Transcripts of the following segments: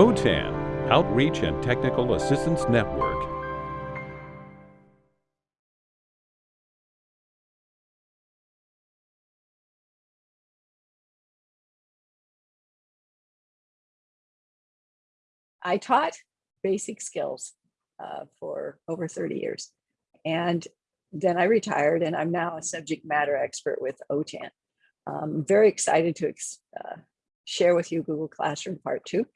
OTAN, Outreach and Technical Assistance Network. I taught basic skills uh, for over 30 years. And then I retired and I'm now a subject matter expert with OTAN. I'm very excited to uh, share with you Google Classroom Part 2.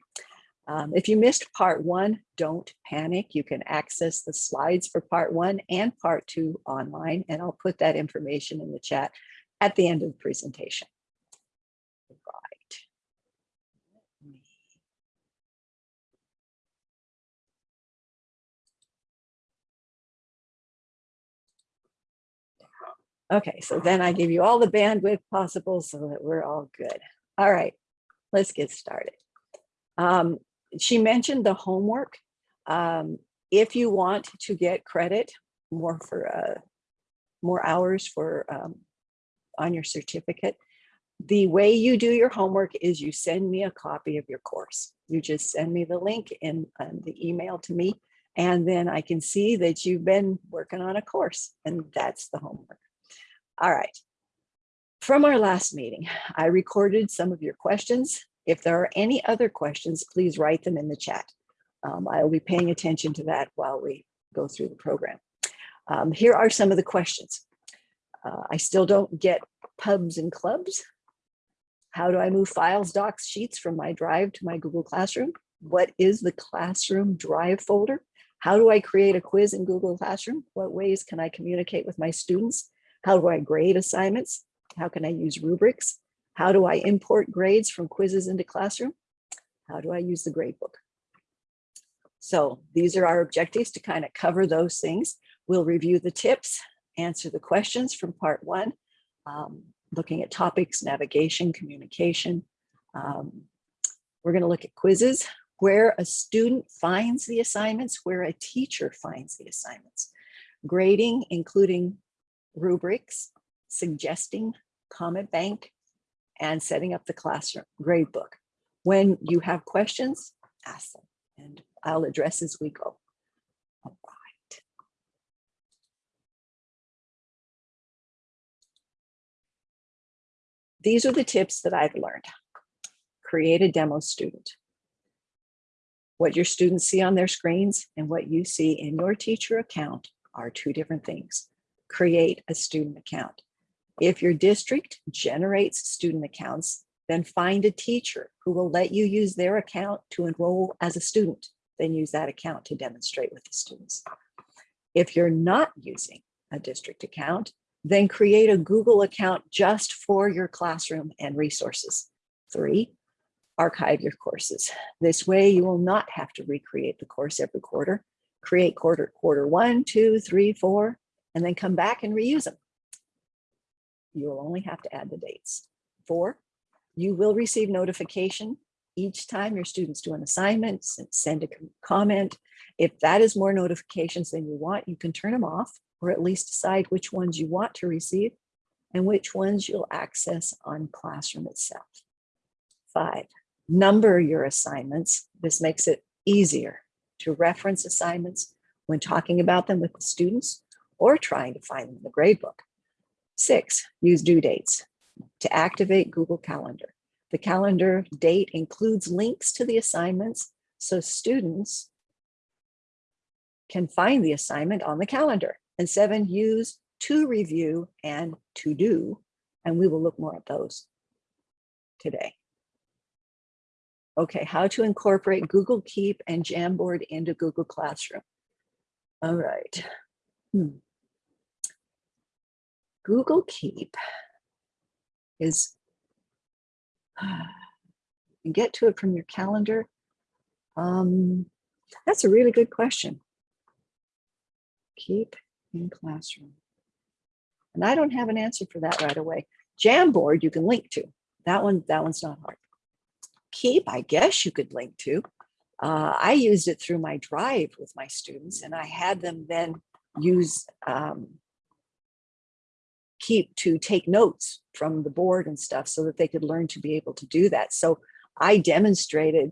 Um, if you missed part one, don't panic. You can access the slides for part one and part two online, and I'll put that information in the chat at the end of the presentation. Right. Okay, so then I give you all the bandwidth possible so that we're all good. All right, let's get started. Um, she mentioned the homework. Um, if you want to get credit more for uh, more hours for um, on your certificate, the way you do your homework is you send me a copy of your course. You just send me the link in, in the email to me, and then I can see that you've been working on a course, and that's the homework. All right. From our last meeting, I recorded some of your questions if there are any other questions, please write them in the chat. Um, I will be paying attention to that while we go through the program. Um, here are some of the questions. Uh, I still don't get pubs and clubs. How do I move files, docs, sheets from my drive to my Google Classroom? What is the Classroom Drive folder? How do I create a quiz in Google Classroom? What ways can I communicate with my students? How do I grade assignments? How can I use rubrics? How do I import grades from quizzes into Classroom? How do I use the gradebook? So these are our objectives to kind of cover those things. We'll review the tips, answer the questions from part one, um, looking at topics, navigation, communication. Um, we're going to look at quizzes, where a student finds the assignments, where a teacher finds the assignments. Grading, including rubrics, suggesting, comment bank, and setting up the classroom gradebook. When you have questions, ask them and I'll address as we go. All right. These are the tips that I've learned. Create a demo student. What your students see on their screens and what you see in your teacher account are two different things. Create a student account. If your district generates student accounts, then find a teacher who will let you use their account to enroll as a student, then use that account to demonstrate with the students. If you're not using a district account, then create a Google account just for your classroom and resources. Three, archive your courses. This way you will not have to recreate the course every quarter. Create quarter, quarter one, two, three, four, and then come back and reuse them you will only have to add the dates. Four, you will receive notification each time your students do an assignment, send a comment. If that is more notifications than you want, you can turn them off or at least decide which ones you want to receive and which ones you'll access on Classroom itself. Five, number your assignments. This makes it easier to reference assignments when talking about them with the students or trying to find them in the gradebook. Six, use due dates to activate Google Calendar. The calendar date includes links to the assignments so students can find the assignment on the calendar. And seven, use to review and to do, and we will look more at those today. Okay, how to incorporate Google Keep and Jamboard into Google Classroom. All right. Hmm. Google Keep is, get to it from your calendar. Um, that's a really good question. Keep in classroom. And I don't have an answer for that right away. Jamboard you can link to. That one, that one's not hard. Keep, I guess you could link to. Uh, I used it through my drive with my students and I had them then use um, keep to take notes from the board and stuff so that they could learn to be able to do that. So I demonstrated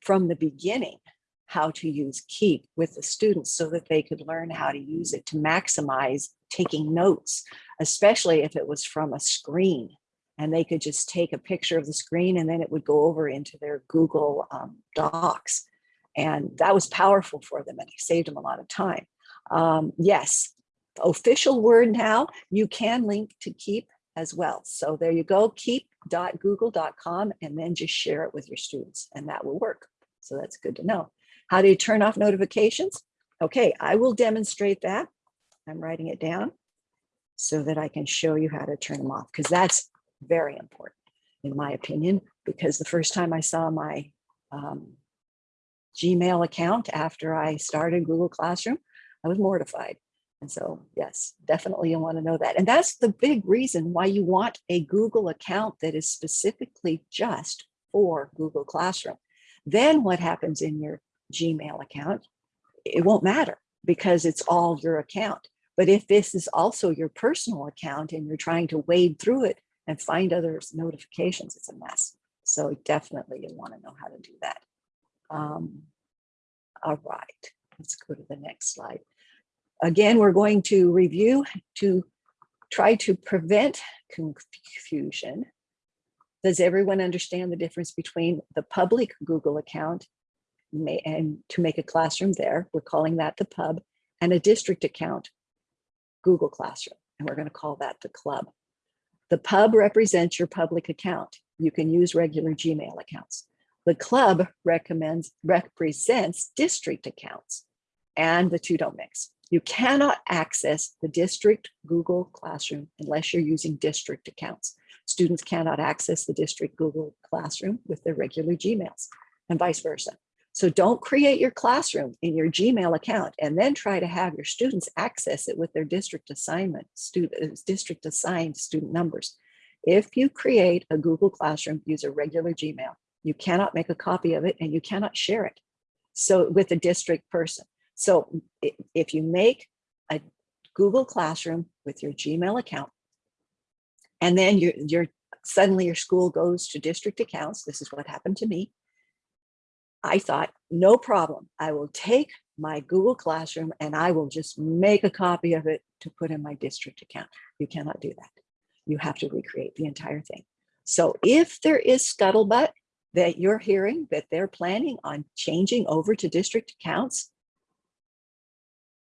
from the beginning how to use Keep with the students so that they could learn how to use it to maximize taking notes, especially if it was from a screen and they could just take a picture of the screen and then it would go over into their Google um, Docs. And that was powerful for them and it saved them a lot of time. Um, yes, official word now, you can link to Keep as well. So there you go, keep.google.com and then just share it with your students and that will work. So that's good to know. How do you turn off notifications? Okay, I will demonstrate that. I'm writing it down so that I can show you how to turn them off because that's very important in my opinion, because the first time I saw my um, Gmail account after I started Google Classroom, I was mortified. And so, yes, definitely you want to know that. And that's the big reason why you want a Google account that is specifically just for Google Classroom. Then what happens in your Gmail account, it won't matter because it's all your account. But if this is also your personal account and you're trying to wade through it and find other notifications, it's a mess. So definitely you want to know how to do that. Um, all right, let's go to the next slide. Again, we're going to review to try to prevent confusion. Does everyone understand the difference between the public Google account may, and to make a classroom there, we're calling that the pub, and a district account, Google Classroom, and we're going to call that the club. The pub represents your public account. You can use regular Gmail accounts. The club recommends represents district accounts and the two don't mix. You cannot access the district Google Classroom unless you're using district accounts. Students cannot access the district Google Classroom with their regular Gmails and vice versa. So don't create your classroom in your Gmail account and then try to have your students access it with their district assignment, student, uh, district assigned student numbers. If you create a Google Classroom, use a regular Gmail. You cannot make a copy of it and you cannot share it. So with a district person. So if you make a Google Classroom with your Gmail account, and then you're, you're suddenly your school goes to district accounts, this is what happened to me, I thought, no problem. I will take my Google Classroom and I will just make a copy of it to put in my district account. You cannot do that. You have to recreate the entire thing. So if there is scuttlebutt that you're hearing that they're planning on changing over to district accounts,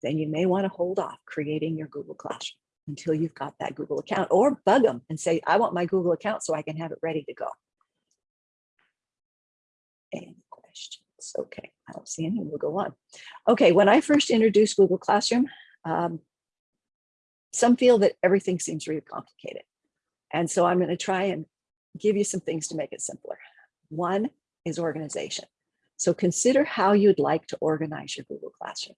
then you may want to hold off creating your Google Classroom until you've got that Google account or bug them and say, I want my Google account so I can have it ready to go. And questions. Okay, I don't see any, we'll go on. Okay, when I first introduced Google Classroom, um, some feel that everything seems really complicated. And so I'm gonna try and give you some things to make it simpler. One is organization. So consider how you'd like to organize your Google Classroom.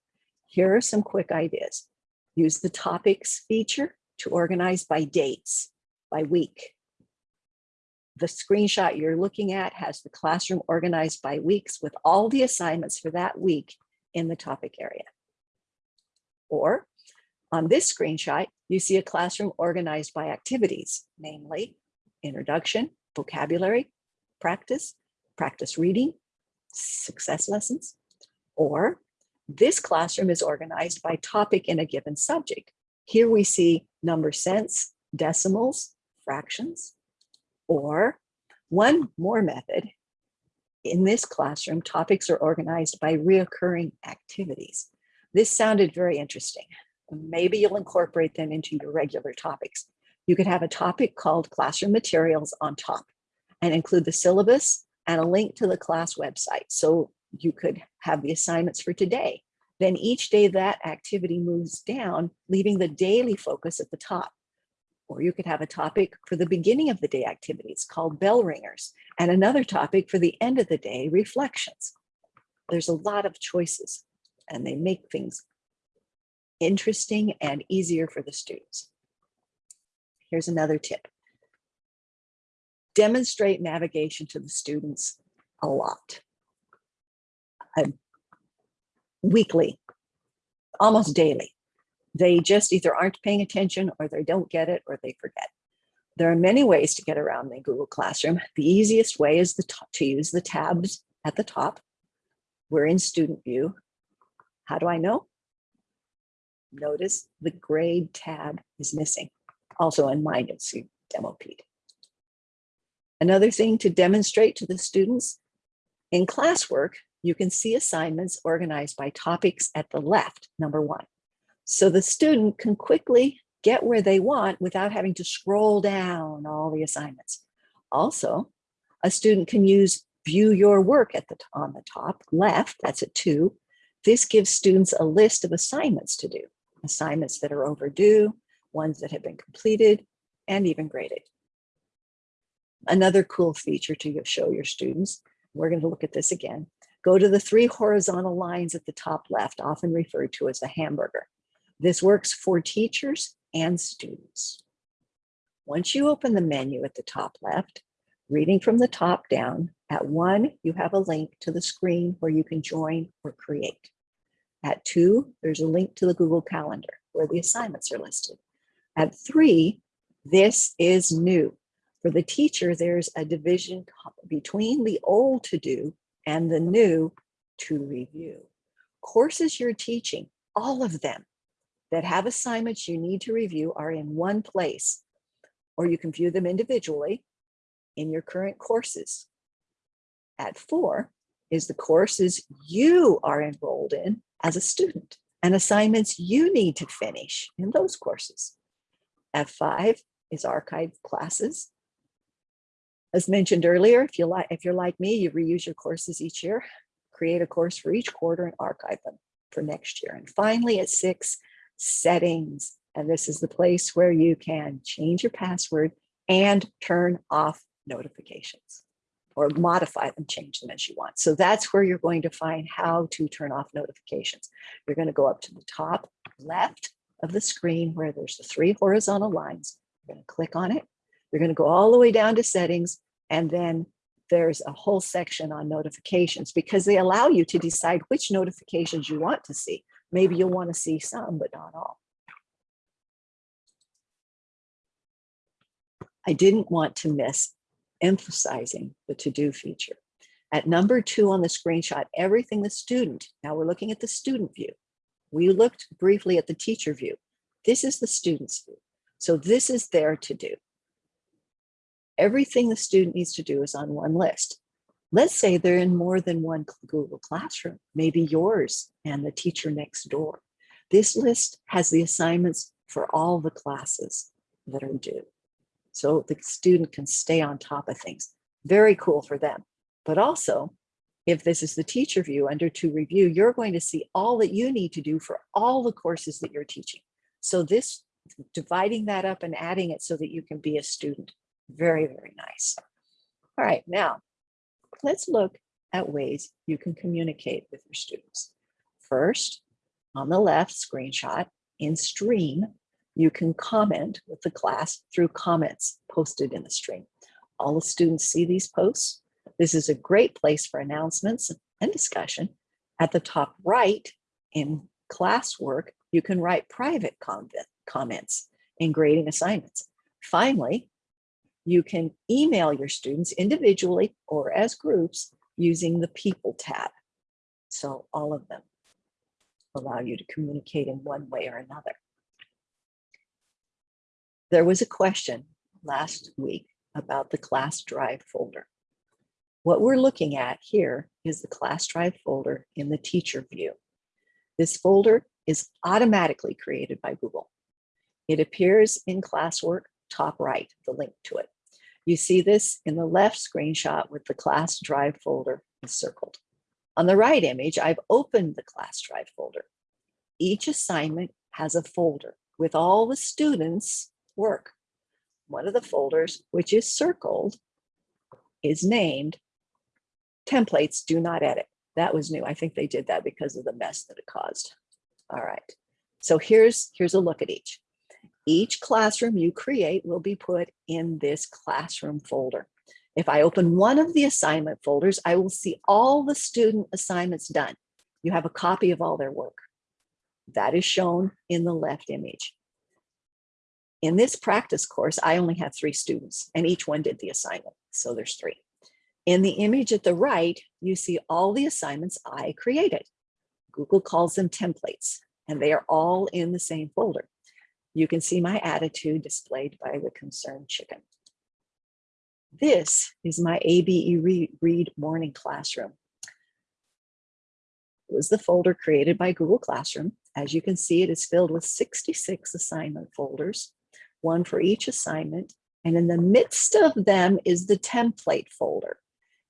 Here are some quick ideas. Use the topics feature to organize by dates, by week, the screenshot you're looking at has the classroom organized by weeks with all the assignments for that week in the topic area. Or on this screenshot, you see a classroom organized by activities, namely introduction, vocabulary, practice, practice reading, success lessons, or this classroom is organized by topic in a given subject. Here we see number sense, decimals, fractions, or one more method, in this classroom, topics are organized by reoccurring activities. This sounded very interesting. Maybe you'll incorporate them into your regular topics. You could have a topic called classroom materials on top and include the syllabus and a link to the class website. So you could have the assignments for today. Then each day that activity moves down, leaving the daily focus at the top. Or you could have a topic for the beginning of the day activities called bell ringers and another topic for the end of the day reflections. There's a lot of choices and they make things interesting and easier for the students. Here's another tip. Demonstrate navigation to the students a lot. Uh, weekly, almost daily. They just either aren't paying attention or they don't get it or they forget. There are many ways to get around the Google Classroom. The easiest way is the to use the tabs at the top. We're in student view. How do I know? Notice the grade tab is missing. Also in mine, you'll see demo Pete. Another thing to demonstrate to the students, in classwork, you can see assignments organized by topics at the left, number one. So the student can quickly get where they want without having to scroll down all the assignments. Also, a student can use view your work at the on the top left, that's at two. This gives students a list of assignments to do, assignments that are overdue, ones that have been completed, and even graded. Another cool feature to show your students, we're going to look at this again. Go to the three horizontal lines at the top left, often referred to as a hamburger. This works for teachers and students. Once you open the menu at the top left, reading from the top down, at one, you have a link to the screen where you can join or create. At two, there's a link to the Google Calendar where the assignments are listed. At three, this is new. For the teacher, there's a division between the old to do and the new to review. Courses you're teaching, all of them that have assignments you need to review are in one place, or you can view them individually in your current courses. At four is the courses you are enrolled in as a student and assignments you need to finish in those courses. F5 is archived classes. As mentioned earlier, if you like, if you're like me, you reuse your courses each year, create a course for each quarter and archive them for next year. And finally at six, settings. And this is the place where you can change your password and turn off notifications or modify them, change them as you want. So that's where you're going to find how to turn off notifications. You're going to go up to the top left of the screen where there's the three horizontal lines. You're going to click on it. You're going to go all the way down to settings and then there's a whole section on notifications because they allow you to decide which notifications you want to see. Maybe you'll want to see some, but not all. I didn't want to miss emphasizing the to-do feature. At number two on the screenshot, everything the student, now we're looking at the student view. We looked briefly at the teacher view. This is the student's view. So this is their to do. Everything the student needs to do is on one list. Let's say they're in more than one Google Classroom, maybe yours and the teacher next door. This list has the assignments for all the classes that are due so the student can stay on top of things. Very cool for them. But also, if this is the teacher view under to review, you're going to see all that you need to do for all the courses that you're teaching. So this, dividing that up and adding it so that you can be a student. Very, very nice. All right, now let's look at ways you can communicate with your students. First, on the left screenshot in stream, you can comment with the class through comments posted in the stream. All the students see these posts. This is a great place for announcements and discussion. At the top right in classwork, you can write private comments in grading assignments. Finally, you can email your students individually or as groups using the people tab. So all of them allow you to communicate in one way or another. There was a question last week about the class drive folder. What we're looking at here is the class drive folder in the teacher view. This folder is automatically created by Google. It appears in classwork top right, the link to it. You see this in the left screenshot with the class drive folder circled. On the right image, I've opened the class drive folder. Each assignment has a folder with all the students work. One of the folders, which is circled, is named templates do not edit. That was new. I think they did that because of the mess that it caused. All right. So here's, here's a look at each. Each classroom you create will be put in this classroom folder. If I open one of the assignment folders, I will see all the student assignments done. You have a copy of all their work. That is shown in the left image. In this practice course, I only have three students and each one did the assignment. So there's three. In the image at the right, you see all the assignments I created. Google calls them templates, and they are all in the same folder. You can see my attitude displayed by the concerned chicken. This is my ABE Read, Morning Classroom. It was the folder created by Google Classroom. As you can see, it is filled with 66 assignment folders, one for each assignment. And in the midst of them is the template folder.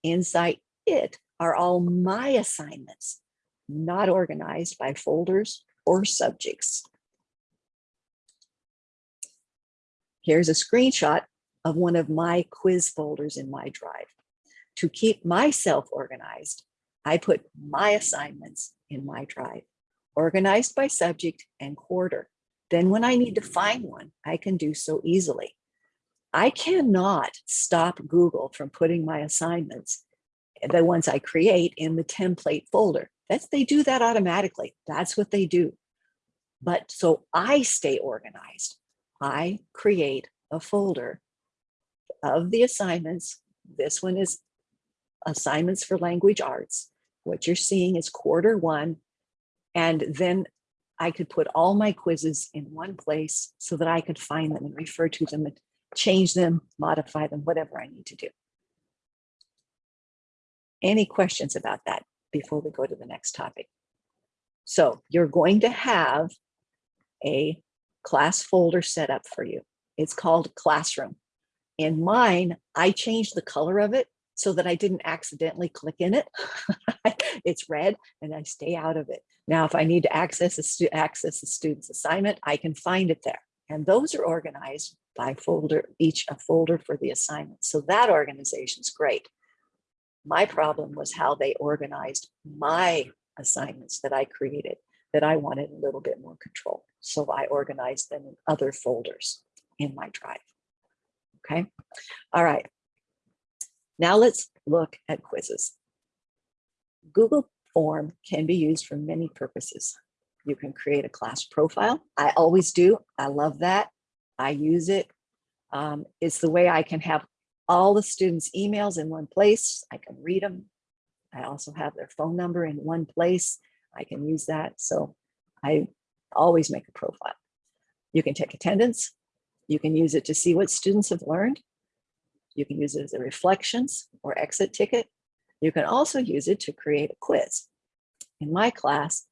Inside it are all my assignments, not organized by folders or subjects. Here's a screenshot of one of my quiz folders in my drive. To keep myself organized, I put my assignments in my drive, organized by subject and quarter. Then when I need to find one, I can do so easily. I cannot stop Google from putting my assignments, the ones I create in the template folder. That's, they do that automatically. That's what they do. But so I stay organized. I create a folder of the assignments. This one is assignments for language arts. What you're seeing is quarter one. And then I could put all my quizzes in one place so that I could find them and refer to them and change them, modify them, whatever I need to do. Any questions about that before we go to the next topic? So you're going to have a class folder set up for you. It's called Classroom. In mine, I changed the color of it so that I didn't accidentally click in it. it's red and I stay out of it. Now, if I need to access a, access a student's assignment, I can find it there. And those are organized by folder, each a folder for the assignment. So that organization is great. My problem was how they organized my assignments that I created that I wanted a little bit more control. So I organized them in other folders in my drive. Okay, all right. Now let's look at quizzes. Google Form can be used for many purposes. You can create a class profile. I always do. I love that. I use it. Um, it's the way I can have all the students' emails in one place. I can read them. I also have their phone number in one place. I can use that. So I always make a profile. You can take attendance. You can use it to see what students have learned. You can use it as a reflections or exit ticket. You can also use it to create a quiz. In my class,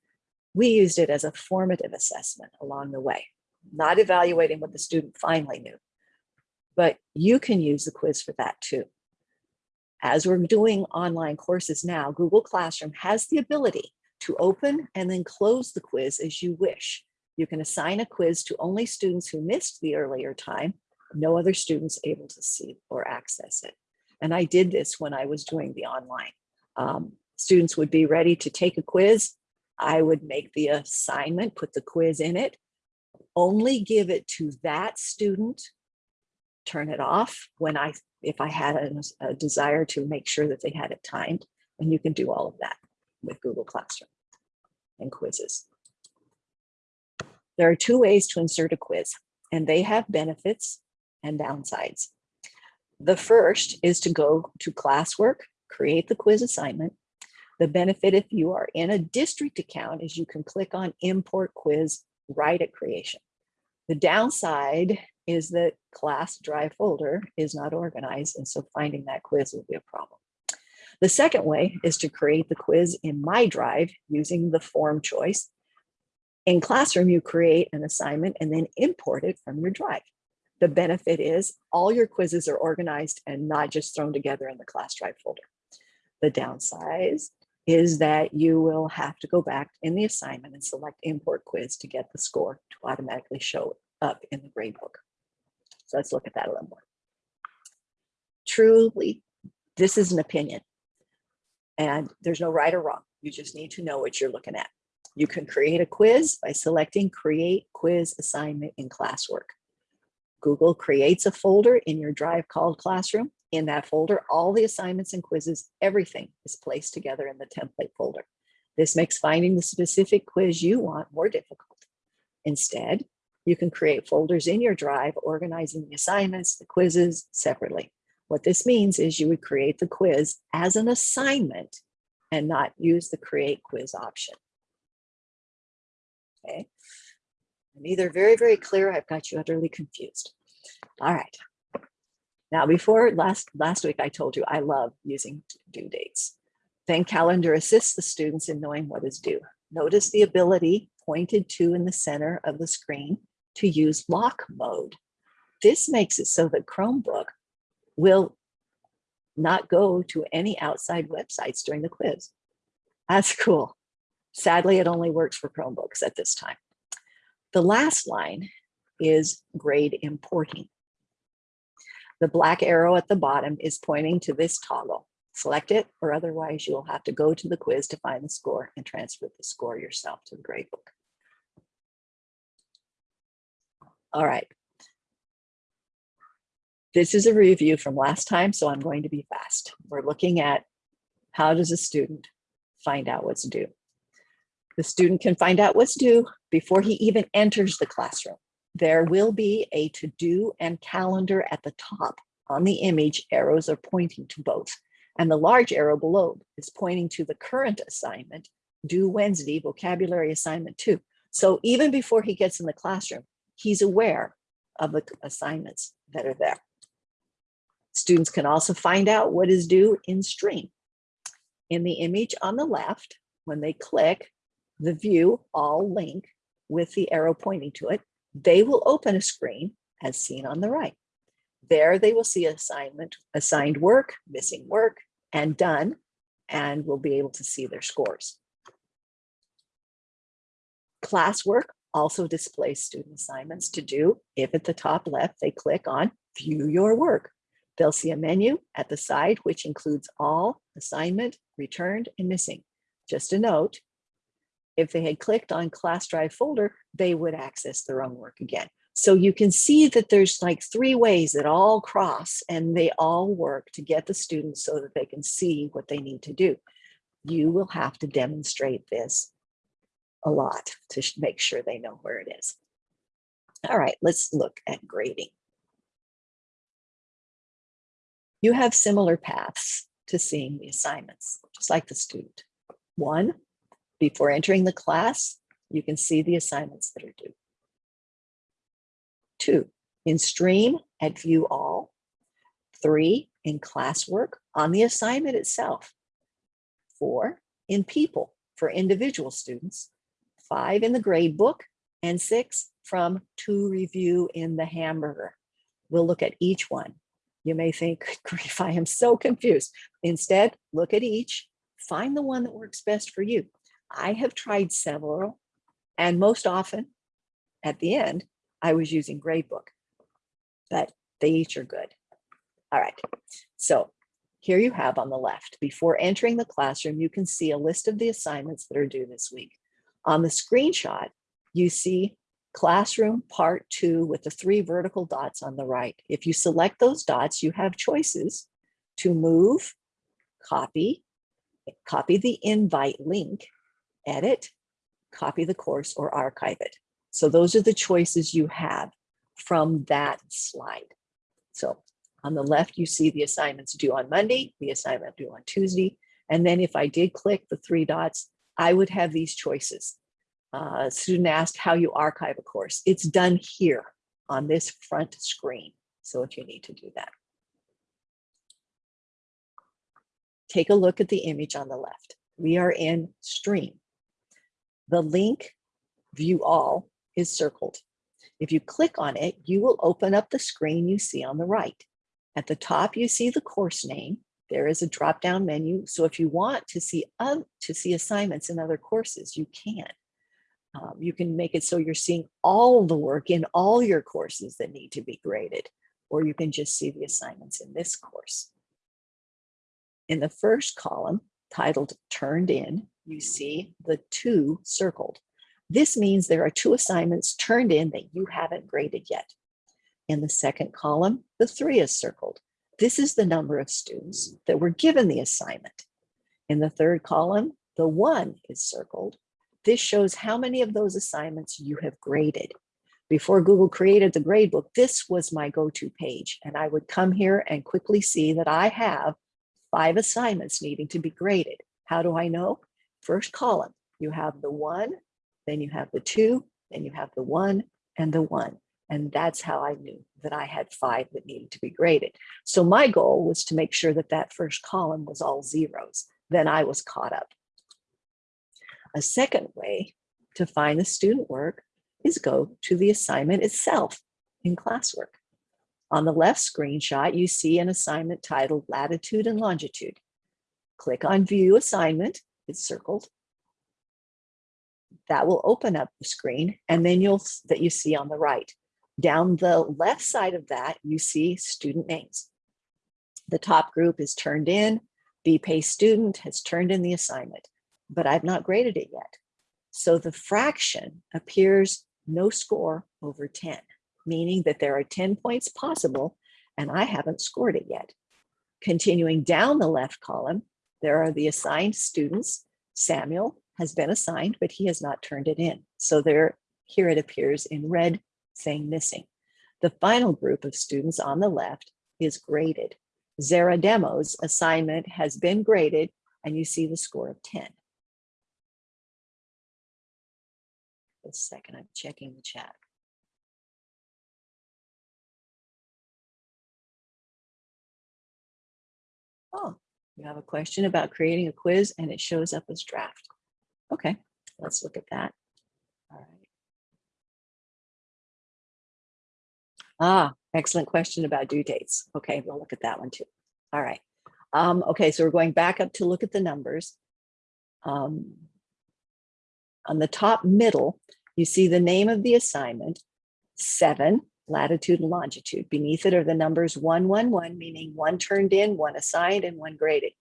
we used it as a formative assessment along the way, not evaluating what the student finally knew, but you can use the quiz for that too. As we're doing online courses now, Google Classroom has the ability to open and then close the quiz as you wish. You can assign a quiz to only students who missed the earlier time, no other students able to see or access it. And I did this when I was doing the online. Um, students would be ready to take a quiz. I would make the assignment, put the quiz in it, only give it to that student, turn it off when I, if I had a, a desire to make sure that they had it timed, and you can do all of that with Google Classroom and quizzes. There are two ways to insert a quiz, and they have benefits and downsides. The first is to go to classwork, create the quiz assignment. The benefit if you are in a district account is you can click on import quiz right at creation. The downside is that class drive folder is not organized, and so finding that quiz will be a problem. The second way is to create the quiz in My Drive using the form choice. In Classroom, you create an assignment and then import it from your drive. The benefit is all your quizzes are organized and not just thrown together in the class drive folder. The downside is that you will have to go back in the assignment and select import quiz to get the score to automatically show up in the gradebook. So let's look at that a little more. Truly, this is an opinion and there's no right or wrong. You just need to know what you're looking at. You can create a quiz by selecting create quiz assignment in classwork. Google creates a folder in your drive called classroom. In that folder, all the assignments and quizzes, everything is placed together in the template folder. This makes finding the specific quiz you want more difficult. Instead, you can create folders in your drive, organizing the assignments, the quizzes separately. What this means is you would create the quiz as an assignment and not use the create quiz option. Okay. I'm either very, very clear, I've got you utterly confused. All right. Now, before last, last week, I told you I love using due dates. Then calendar assists the students in knowing what is due. Notice the ability pointed to in the center of the screen to use lock mode. This makes it so that Chromebook will not go to any outside websites during the quiz. That's cool. Sadly, it only works for Chromebooks at this time. The last line is grade importing. The black arrow at the bottom is pointing to this toggle. Select it or otherwise you will have to go to the quiz to find the score and transfer the score yourself to the gradebook. All right. This is a review from last time, so I'm going to be fast. We're looking at how does a student find out what's due? The student can find out what's due before he even enters the classroom. There will be a to-do and calendar at the top. On the image, arrows are pointing to both. And the large arrow below is pointing to the current assignment, due Wednesday, vocabulary assignment two. So even before he gets in the classroom, he's aware of the assignments that are there. Students can also find out what is due in stream. In the image on the left, when they click the view all link with the arrow pointing to it, they will open a screen as seen on the right. There they will see assignment, assigned work, missing work, and done, and will be able to see their scores. Classwork also displays student assignments to do if at the top left they click on view your work. They'll see a menu at the side which includes all assignment, returned, and missing. Just a note, if they had clicked on class drive folder, they would access their own work again. So you can see that there's like three ways that all cross and they all work to get the students so that they can see what they need to do. You will have to demonstrate this a lot to make sure they know where it is. All right, let's look at grading. You have similar paths to seeing the assignments, just like the student. One, before entering the class, you can see the assignments that are due. Two, in stream at view all. Three, in classwork on the assignment itself. Four, in people for individual students. Five, in the grade book. And six, from to review in the hamburger. We'll look at each one. You may think, grief, I am so confused. Instead, look at each, find the one that works best for you. I have tried several, and most often at the end, I was using gradebook, but they each are good. All right, so here you have on the left, before entering the classroom, you can see a list of the assignments that are due this week. On the screenshot, you see classroom part two with the three vertical dots on the right. If you select those dots, you have choices to move, copy, copy the invite link, edit, copy the course, or archive it. So those are the choices you have from that slide. So on the left, you see the assignments due on Monday, the assignment due on Tuesday. And then if I did click the three dots, I would have these choices. Uh, student asked how you archive a course. It's done here on this front screen. So if you need to do that. Take a look at the image on the left. We are in stream. The link view all is circled. If you click on it, you will open up the screen you see on the right. At the top, you see the course name. There is a drop-down menu. So if you want to see uh, to see assignments in other courses, you can. Um, you can make it so you're seeing all the work in all your courses that need to be graded, or you can just see the assignments in this course. In the first column, titled Turned In, you see the two circled. This means there are two assignments turned in that you haven't graded yet. In the second column, the three is circled. This is the number of students that were given the assignment. In the third column, the one is circled. This shows how many of those assignments you have graded. Before Google created the gradebook, this was my go-to page. And I would come here and quickly see that I have five assignments needing to be graded. How do I know? First column, you have the one, then you have the two, then you have the one and the one. And that's how I knew that I had five that needed to be graded. So my goal was to make sure that that first column was all zeros. Then I was caught up. A second way to find the student work is go to the assignment itself in classwork. On the left screenshot, you see an assignment titled latitude and longitude. Click on view assignment, it's circled. That will open up the screen and then you'll that you see on the right. Down the left side of that, you see student names. The top group is turned in, BPay student has turned in the assignment, but I've not graded it yet. So the fraction appears no score over 10, meaning that there are 10 points possible and I haven't scored it yet. Continuing down the left column, there are the assigned students. Samuel has been assigned, but he has not turned it in. So there, here it appears in red saying missing. The final group of students on the left is graded. Zara Demo's assignment has been graded and you see the score of 10. A second, I'm checking the chat. Oh, you have a question about creating a quiz and it shows up as draft. Okay, let's look at that. All right. Ah, excellent question about due dates. Okay, we'll look at that one too. All right. Um, okay, so we're going back up to look at the numbers. Um, on the top middle, you see the name of the assignment, seven, latitude and longitude. Beneath it are the numbers 111, meaning one turned in, one assigned, and one graded.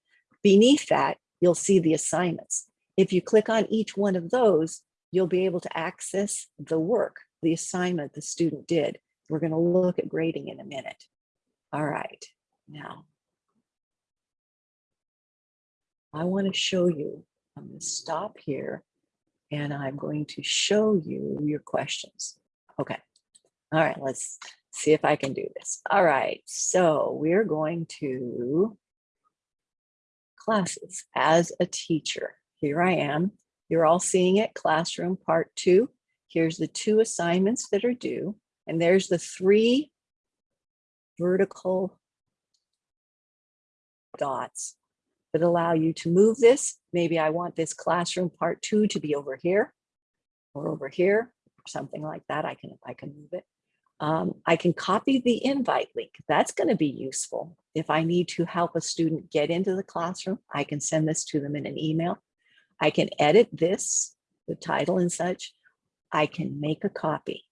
Beneath that, you'll see the assignments. If you click on each one of those, you'll be able to access the work, the assignment the student did. We're going to look at grading in a minute. All right, now I want to show you, I'm going to stop here and I'm going to show you your questions. Okay. All right, let's see if I can do this. All right, so we're going to classes as a teacher. Here I am. You're all seeing it, classroom part two. Here's the two assignments that are due. And there's the three vertical dots that allow you to move this. Maybe I want this classroom part two to be over here or over here, or something like that. I can, I can move it. Um, I can copy the invite link. That's going to be useful. If I need to help a student get into the classroom, I can send this to them in an email. I can edit this, the title and such. I can make a copy.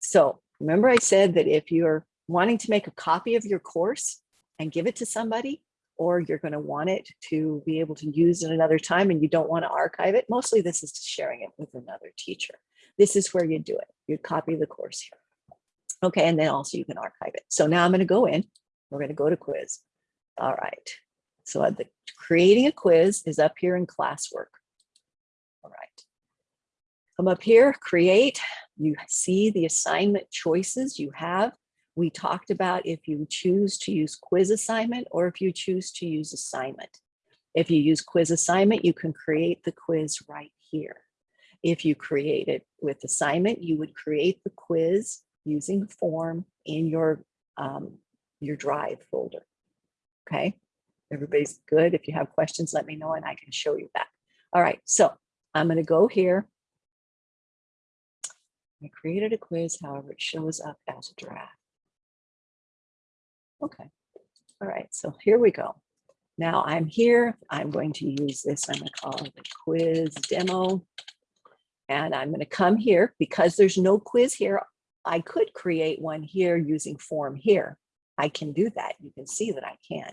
So remember I said that if you're wanting to make a copy of your course and give it to somebody, or you're going to want it to be able to use it another time and you don't want to archive it. Mostly this is sharing it with another teacher. This is where you do it. You copy the course here. Okay, and then also you can archive it. So now I'm going to go in. We're going to go to quiz. All right. So the creating a quiz is up here in classwork. All right. Come up here, create. You see the assignment choices you have. We talked about if you choose to use quiz assignment or if you choose to use assignment. If you use quiz assignment, you can create the quiz right here. If you create it with assignment, you would create the quiz using form in your, um, your drive folder. Okay, everybody's good. If you have questions, let me know and I can show you that. All right, so I'm gonna go here. I created a quiz, however, it shows up as a draft. Okay, all right, so here we go. Now I'm here, I'm going to use this, I'm gonna call it the quiz demo. And I'm gonna come here, because there's no quiz here, I could create one here using form here. I can do that, you can see that I can.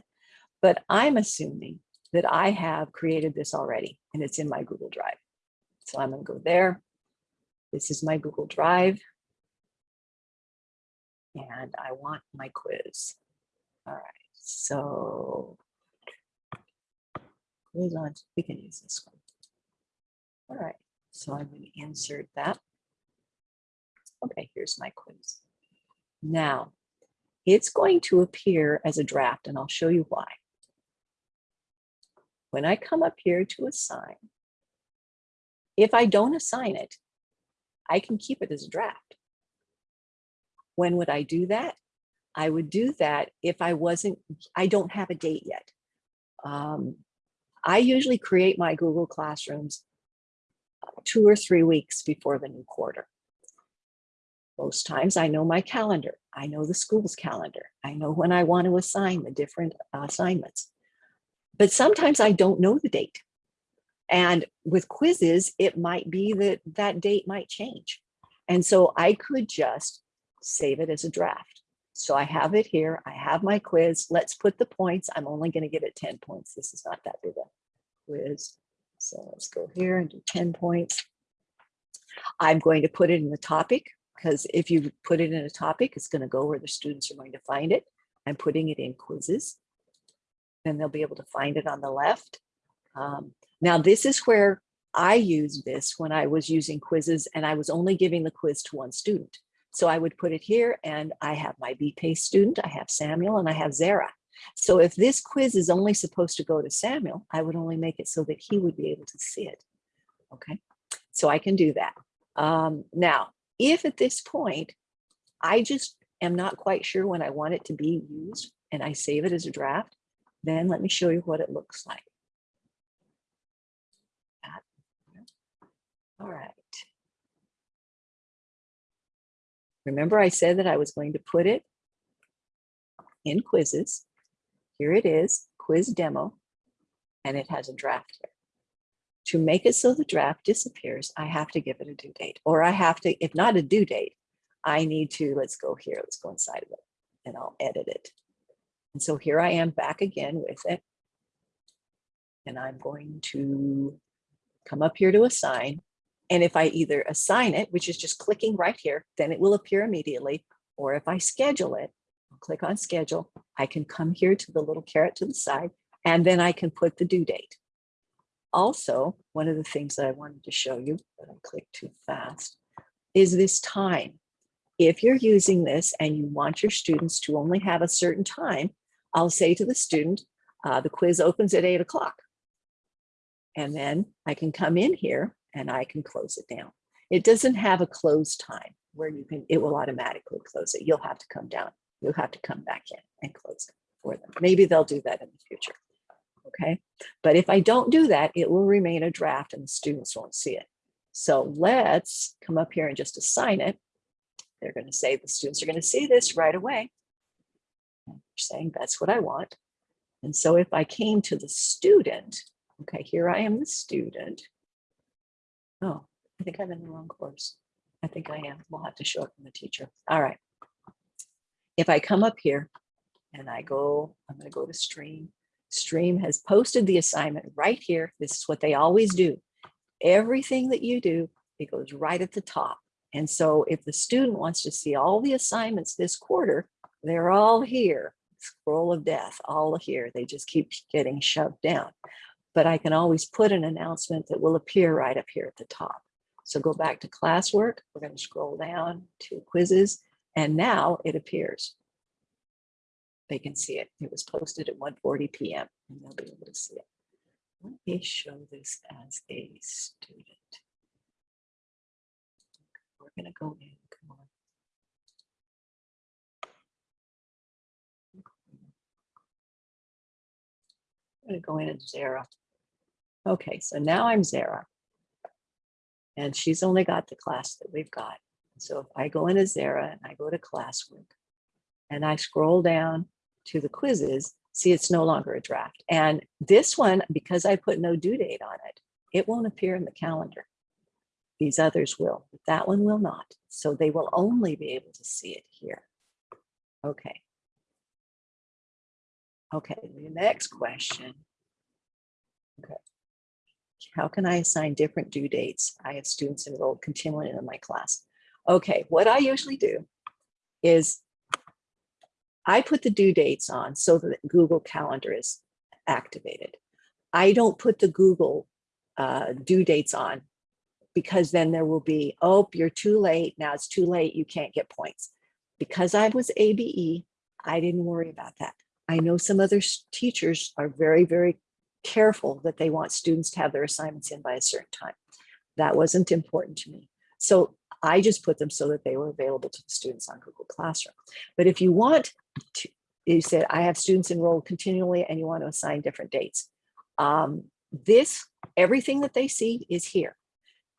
But I'm assuming that I have created this already and it's in my Google Drive. So I'm gonna go there. This is my Google Drive. And I want my quiz. All right, so quiz on, we can use this one. All right, so I'm going to insert that. Okay, here's my quiz. Now, it's going to appear as a draft and I'll show you why. When I come up here to assign, if I don't assign it, I can keep it as a draft. When would I do that? I would do that if I wasn't, I don't have a date yet. Um, I usually create my Google Classrooms uh, two or three weeks before the new quarter. Most times I know my calendar. I know the school's calendar. I know when I want to assign the different assignments. But sometimes I don't know the date. And with quizzes, it might be that that date might change. And so I could just save it as a draft. So I have it here. I have my quiz. Let's put the points. I'm only going to give it 10 points. This is not that big a quiz. So let's go here and do 10 points. I'm going to put it in the topic because if you put it in a topic, it's going to go where the students are going to find it. I'm putting it in quizzes. and they'll be able to find it on the left. Um, now, this is where I used this when I was using quizzes and I was only giving the quiz to one student. So I would put it here and I have my BPACE student, I have Samuel and I have Zara. So if this quiz is only supposed to go to Samuel, I would only make it so that he would be able to see it. Okay, so I can do that. Um, now, if at this point, I just am not quite sure when I want it to be used and I save it as a draft, then let me show you what it looks like. All right. Remember I said that I was going to put it in quizzes. Here it is, quiz demo, and it has a draft here. To make it so the draft disappears, I have to give it a due date, or I have to, if not a due date, I need to, let's go here, let's go inside of it, and I'll edit it. And so here I am back again with it. And I'm going to come up here to assign. And if I either assign it, which is just clicking right here, then it will appear immediately. Or if I schedule it, I'll click on schedule, I can come here to the little caret to the side, and then I can put the due date. Also, one of the things that I wanted to show you, but I clicked too fast, is this time. If you're using this and you want your students to only have a certain time, I'll say to the student, uh, the quiz opens at eight o'clock. And then I can come in here and I can close it down. It doesn't have a close time where you can, it will automatically close it. You'll have to come down. You'll have to come back in and close it for them. Maybe they'll do that in the future. Okay. But if I don't do that, it will remain a draft and the students won't see it. So let's come up here and just assign it. They're going to say the students are going to see this right away. They're saying that's what I want. And so if I came to the student, okay, here I am the student. Oh, I think I'm in the wrong course. I think I am. We'll have to show it from the teacher. All right. If I come up here and I go, I'm going to go to stream. Stream has posted the assignment right here. This is what they always do. Everything that you do, it goes right at the top. And so if the student wants to see all the assignments this quarter, they're all here. Scroll of death, all here. They just keep getting shoved down. But I can always put an announcement that will appear right up here at the top. So go back to classwork. We're going to scroll down to quizzes. And now it appears. They can see it. It was posted at 1.40 p.m. and they'll be able to see it. Let me show this as a student. We're going to go in. Come on. I'm going to go in as Zara. Okay, so now I'm Zara. And she's only got the class that we've got. So if I go in as Zara and I go to classwork and I scroll down to the quizzes, see it's no longer a draft. And this one, because I put no due date on it, it won't appear in the calendar. These others will, but that one will not. So they will only be able to see it here. Okay. Okay, the next question. Okay. How can I assign different due dates? I have students enrolled continually in my class. Okay, what I usually do is I put the due dates on so that Google Calendar is activated. I don't put the Google uh, due dates on because then there will be, oh, you're too late. Now it's too late. You can't get points. Because I was ABE, I didn't worry about that. I know some other teachers are very, very careful that they want students to have their assignments in by a certain time. That wasn't important to me. So I just put them so that they were available to the students on Google Classroom. But if you want to, you said, I have students enrolled continually and you want to assign different dates. Um, this, everything that they see is here.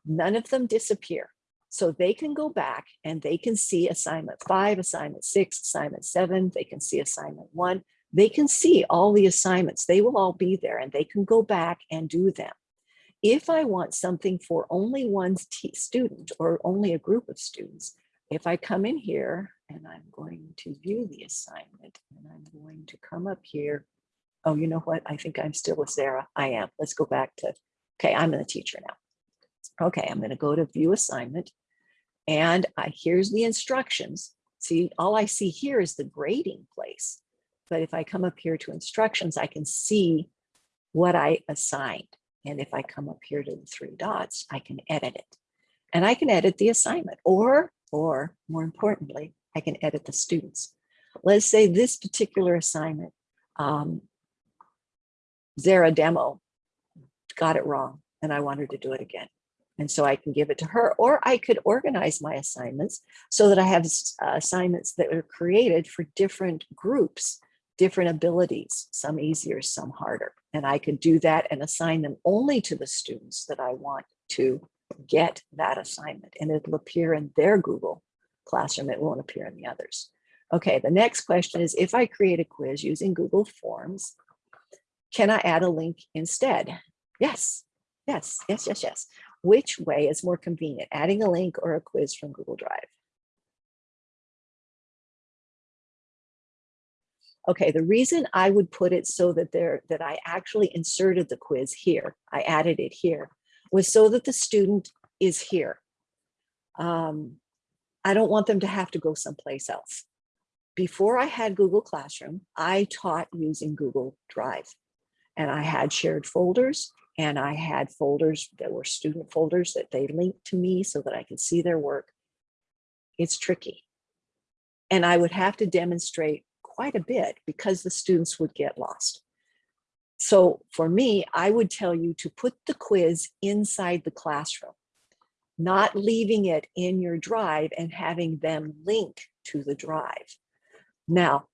None of them disappear. So they can go back and they can see assignment five, assignment six, assignment seven, they can see assignment one. They can see all the assignments. They will all be there and they can go back and do them. If I want something for only one student or only a group of students, if I come in here and I'm going to view the assignment and I'm going to come up here. Oh, you know what? I think I'm still with Zara. I am. Let's go back to, okay, I'm the teacher now. Okay, I'm going to go to view assignment. And I, here's the instructions. See, all I see here is the grading place. But if I come up here to instructions, I can see what I assigned. And if I come up here to the three dots, I can edit it. And I can edit the assignment or, or more importantly, I can edit the students. Let's say this particular assignment, um, Zara demo got it wrong and I want her to do it again. And so I can give it to her, or I could organize my assignments so that I have uh, assignments that are created for different groups, different abilities, some easier, some harder. And I could do that and assign them only to the students that I want to get that assignment. And it'll appear in their Google Classroom. It won't appear in the others. Okay, the next question is if I create a quiz using Google Forms, can I add a link instead? Yes, yes, yes, yes, yes. Which way is more convenient, adding a link or a quiz from Google Drive? Okay, the reason I would put it so that there, that I actually inserted the quiz here, I added it here, was so that the student is here. Um, I don't want them to have to go someplace else. Before I had Google Classroom, I taught using Google Drive. And I had shared folders and I had folders that were student folders that they linked to me so that I could see their work. It's tricky. And I would have to demonstrate quite a bit because the students would get lost. So for me, I would tell you to put the quiz inside the classroom, not leaving it in your drive and having them link to the drive. Now,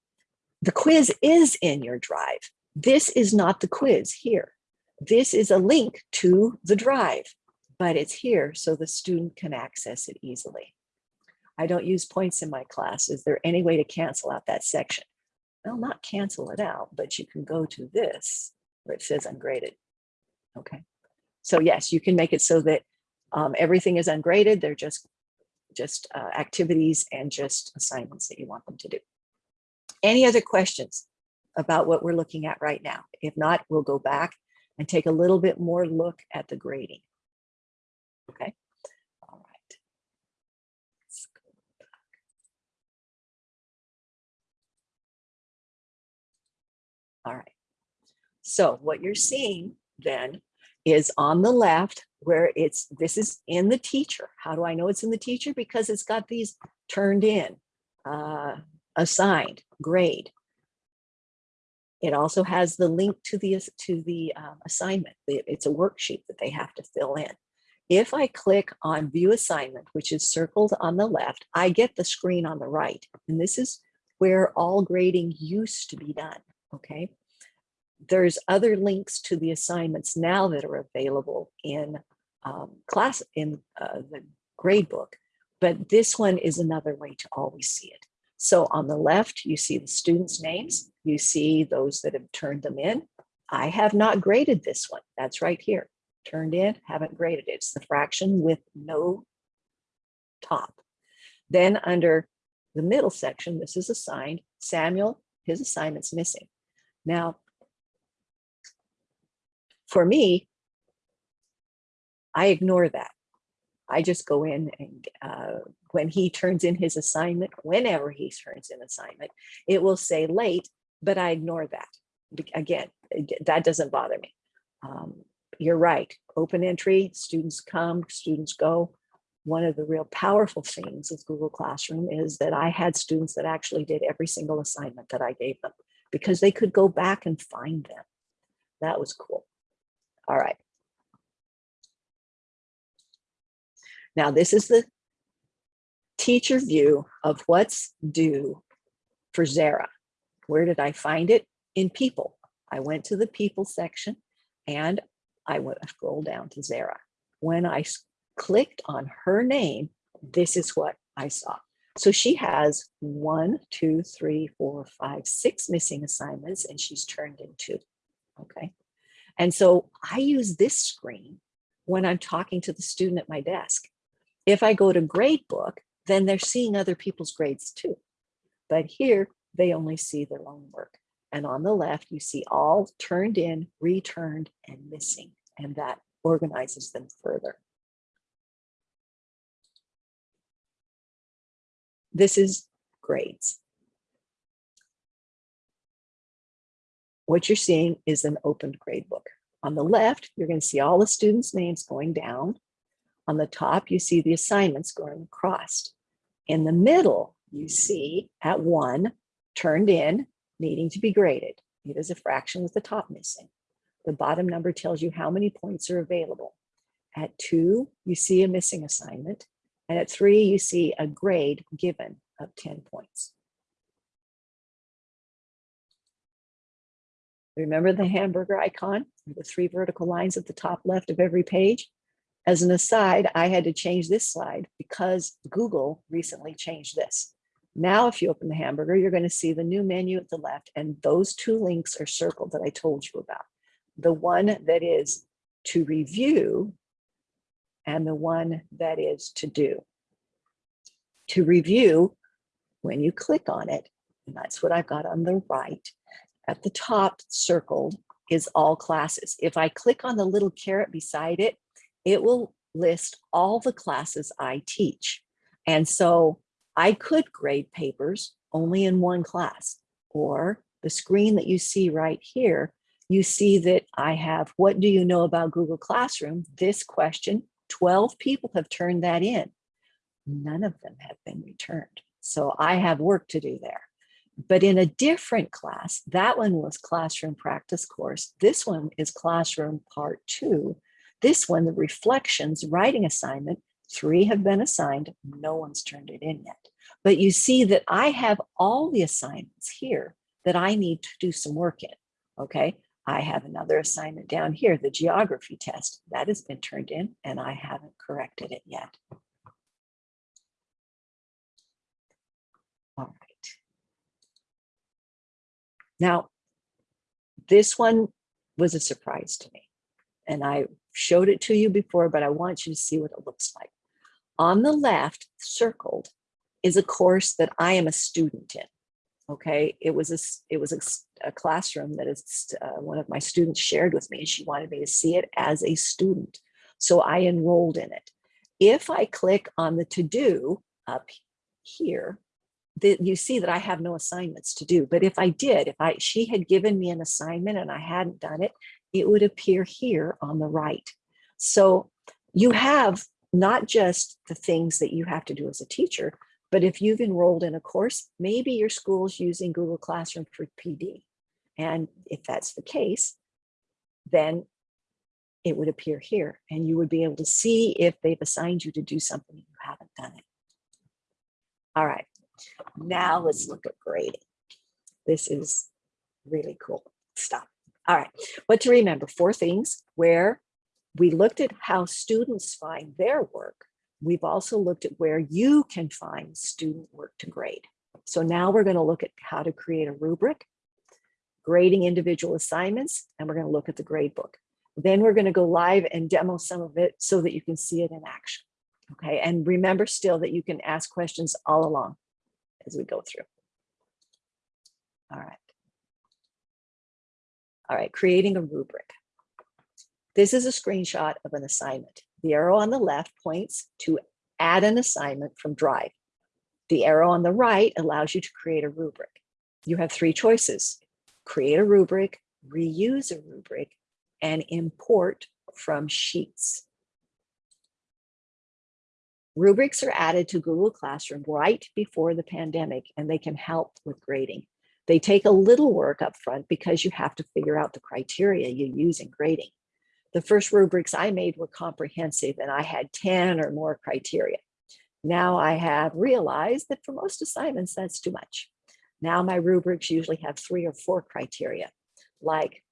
the quiz is in your drive. This is not the quiz here. This is a link to the drive, but it's here so the student can access it easily. I don't use points in my class. Is there any way to cancel out that section? Well, not cancel it out, but you can go to this where it says ungraded. Okay. So yes, you can make it so that um, everything is ungraded. They're just, just uh, activities and just assignments that you want them to do. Any other questions about what we're looking at right now? If not, we'll go back and take a little bit more look at the grading. Okay. All right. Let's go back. All right. So what you're seeing then is on the left where it's, this is in the teacher. How do I know it's in the teacher? Because it's got these turned in, uh, assigned, grade. It also has the link to the, to the um, assignment. It's a worksheet that they have to fill in. If I click on view assignment, which is circled on the left, I get the screen on the right. And this is where all grading used to be done, okay? There's other links to the assignments now that are available in um, class, in uh, the grade book, but this one is another way to always see it. So on the left, you see the students' names. You see those that have turned them in. I have not graded this one. That's right here. Turned in, haven't graded it. It's the fraction with no top. Then under the middle section, this is assigned. Samuel, his assignment's missing. Now, for me, I ignore that. I just go in and uh, when he turns in his assignment, whenever he turns in assignment, it will say late, but I ignore that. Again, that doesn't bother me. Um, you're right. Open entry, students come, students go. One of the real powerful things with Google Classroom is that I had students that actually did every single assignment that I gave them because they could go back and find them. That was cool. All right. Now this is the teacher view of what's due for Zara. Where did I find it? In people. I went to the people section and I went scroll down to Zara. When I clicked on her name, this is what I saw. So she has one, two, three, four, five, six missing assignments and she's turned in two. Okay. And so I use this screen when I'm talking to the student at my desk. If I go to gradebook, then they're seeing other people's grades too. But here they only see their own work. And on the left, you see all turned in, returned, and missing. And that organizes them further. This is grades. What you're seeing is an opened gradebook. On the left, you're going to see all the students' names going down. On the top, you see the assignments going across. In the middle, you see at one, turned in, needing to be graded. It is a fraction with the top missing. The bottom number tells you how many points are available. At two, you see a missing assignment. And at three, you see a grade given of 10 points. Remember the hamburger icon, the three vertical lines at the top left of every page? As an aside, I had to change this slide because Google recently changed this. Now, if you open the hamburger, you're going to see the new menu at the left, and those two links are circled that I told you about. The one that is to review and the one that is to do. To review, when you click on it, and that's what I've got on the right, at the top circled is all classes. If I click on the little caret beside it, it will list all the classes I teach. And so I could grade papers only in one class or the screen that you see right here, you see that I have, what do you know about Google Classroom? This question, 12 people have turned that in. None of them have been returned. So I have work to do there. But in a different class, that one was classroom practice course. This one is classroom part two. This one, the reflections writing assignment, three have been assigned. No one's turned it in yet. But you see that I have all the assignments here that I need to do some work in. Okay, I have another assignment down here, the geography test that has been turned in and I haven't corrected it yet. All right. Now, this one was a surprise to me. And I showed it to you before, but I want you to see what it looks like. On the left, circled, is a course that I am a student in. Okay, it was a it was a, a classroom that is uh, one of my students shared with me. and She wanted me to see it as a student, so I enrolled in it. If I click on the to do up here, that you see that I have no assignments to do. But if I did, if I she had given me an assignment and I hadn't done it, it would appear here on the right. So you have not just the things that you have to do as a teacher, but if you've enrolled in a course, maybe your school's using Google Classroom for PD. And if that's the case, then it would appear here and you would be able to see if they've assigned you to do something and you haven't done it. All right, now let's look at grading. This is really cool stuff. All right, what to remember, four things where we looked at how students find their work. We've also looked at where you can find student work to grade. So now we're going to look at how to create a rubric, grading individual assignments, and we're going to look at the grade book. Then we're going to go live and demo some of it so that you can see it in action. Okay, and remember still that you can ask questions all along as we go through. All right. All right, creating a rubric. This is a screenshot of an assignment. The arrow on the left points to add an assignment from Drive. The arrow on the right allows you to create a rubric. You have three choices. Create a rubric, reuse a rubric, and import from Sheets. Rubrics are added to Google Classroom right before the pandemic, and they can help with grading. They take a little work up front because you have to figure out the criteria you use in grading. The first rubrics I made were comprehensive and I had 10 or more criteria. Now I have realized that for most assignments, that's too much. Now my rubrics usually have three or four criteria, like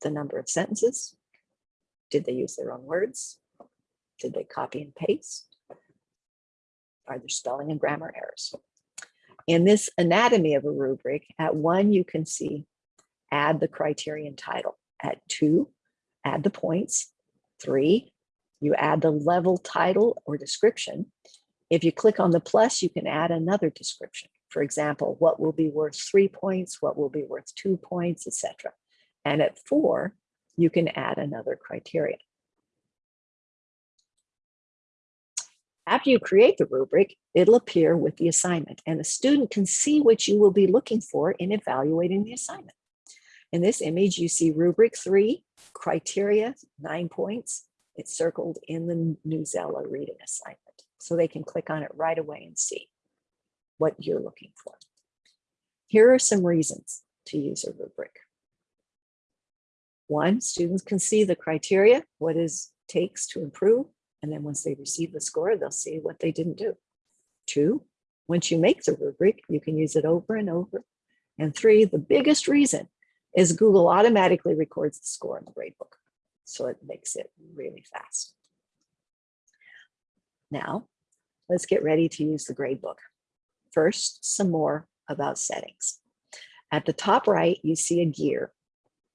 the number of sentences. Did they use their own words? Did they copy and paste? Are there spelling and grammar errors? In this anatomy of a rubric, at one, you can see add the criterion title. At two, add the points. Three, you add the level title or description. If you click on the plus, you can add another description. For example, what will be worth three points, what will be worth two points, etc. And at four, you can add another criterion. After you create the rubric, it'll appear with the assignment and the student can see what you will be looking for in evaluating the assignment. In this image, you see rubric three, criteria, nine points. It's circled in the Newsela reading assignment. So they can click on it right away and see what you're looking for. Here are some reasons to use a rubric. One, students can see the criteria, what is takes to improve. And then once they receive the score, they'll see what they didn't do. Two, once you make the rubric, you can use it over and over. And three, the biggest reason is Google automatically records the score in the gradebook. So it makes it really fast. Now, let's get ready to use the gradebook. First, some more about settings. At the top right, you see a gear.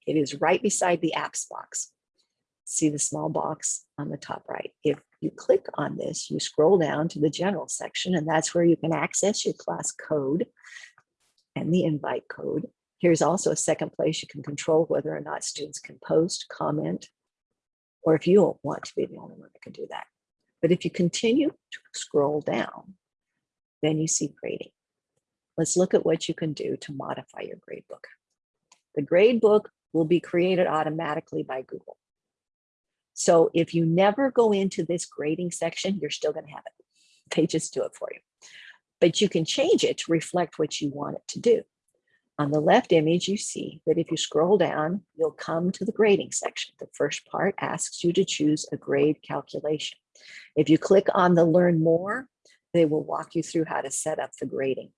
It is right beside the apps box. See the small box on the top right. If you click on this, you scroll down to the general section, and that's where you can access your class code and the invite code. Here's also a second place you can control whether or not students can post, comment, or if you want to be the only one that can do that. But if you continue to scroll down, then you see grading. Let's look at what you can do to modify your gradebook. The gradebook will be created automatically by Google. So if you never go into this grading section, you're still going to have it. They just do it for you. But you can change it to reflect what you want it to do. On the left image, you see that if you scroll down, you'll come to the grading section. The first part asks you to choose a grade calculation. If you click on the learn more, they will walk you through how to set up the grading.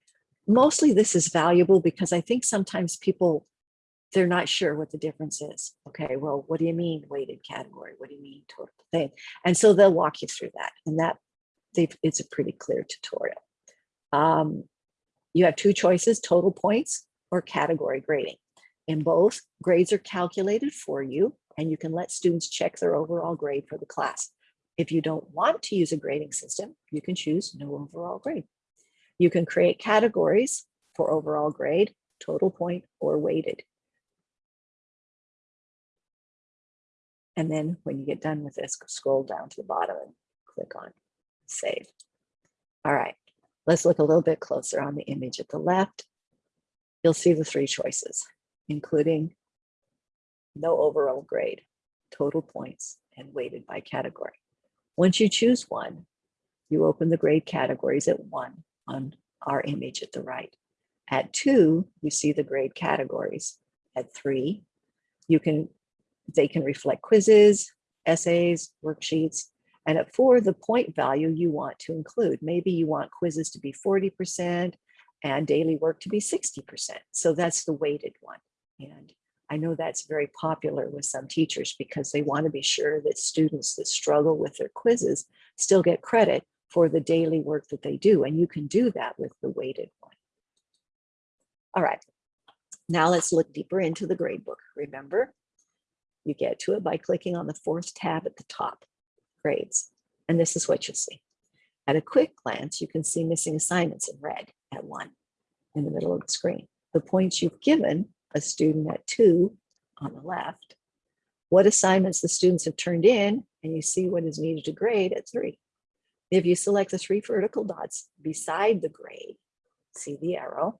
Mostly this is valuable because I think sometimes people, they're not sure what the difference is. Okay, well, what do you mean weighted category? What do you mean total thing? And so they'll walk you through that and that it's a pretty clear tutorial. Um, you have two choices, total points or category grading. In both, grades are calculated for you and you can let students check their overall grade for the class. If you don't want to use a grading system, you can choose no overall grade. You can create categories for overall grade, total point, or weighted. And then when you get done with this, scroll down to the bottom and click on save. All right, let's look a little bit closer on the image at the left you'll see the three choices, including no overall grade, total points, and weighted by category. Once you choose one, you open the grade categories at one on our image at the right. At two, you see the grade categories. At three, you can they can reflect quizzes, essays, worksheets, and at four, the point value you want to include. Maybe you want quizzes to be 40%, and daily work to be 60%. So that's the weighted one. And I know that's very popular with some teachers because they want to be sure that students that struggle with their quizzes still get credit for the daily work that they do. And you can do that with the weighted one. All right, now let's look deeper into the gradebook. Remember, you get to it by clicking on the fourth tab at the top, grades. And this is what you'll see. At a quick glance, you can see missing assignments in red at one in the middle of the screen. The points you've given a student at two on the left, what assignments the students have turned in, and you see what is needed to grade at three. If you select the three vertical dots beside the grade, see the arrow,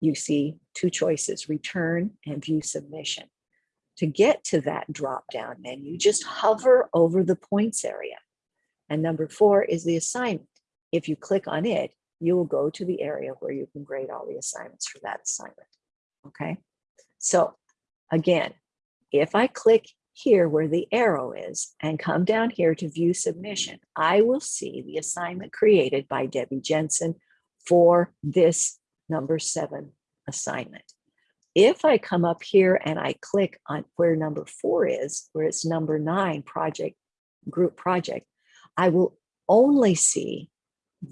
you see two choices, return and view submission. to get to that drop down menu, just hover over the points area. And number four is the assignment. If you click on it, you will go to the area where you can grade all the assignments for that assignment. Okay, so again, if I click here where the arrow is and come down here to view submission, I will see the assignment created by Debbie Jensen for this number seven assignment. If I come up here and I click on where number four is, where it's number nine project, group project, I will only see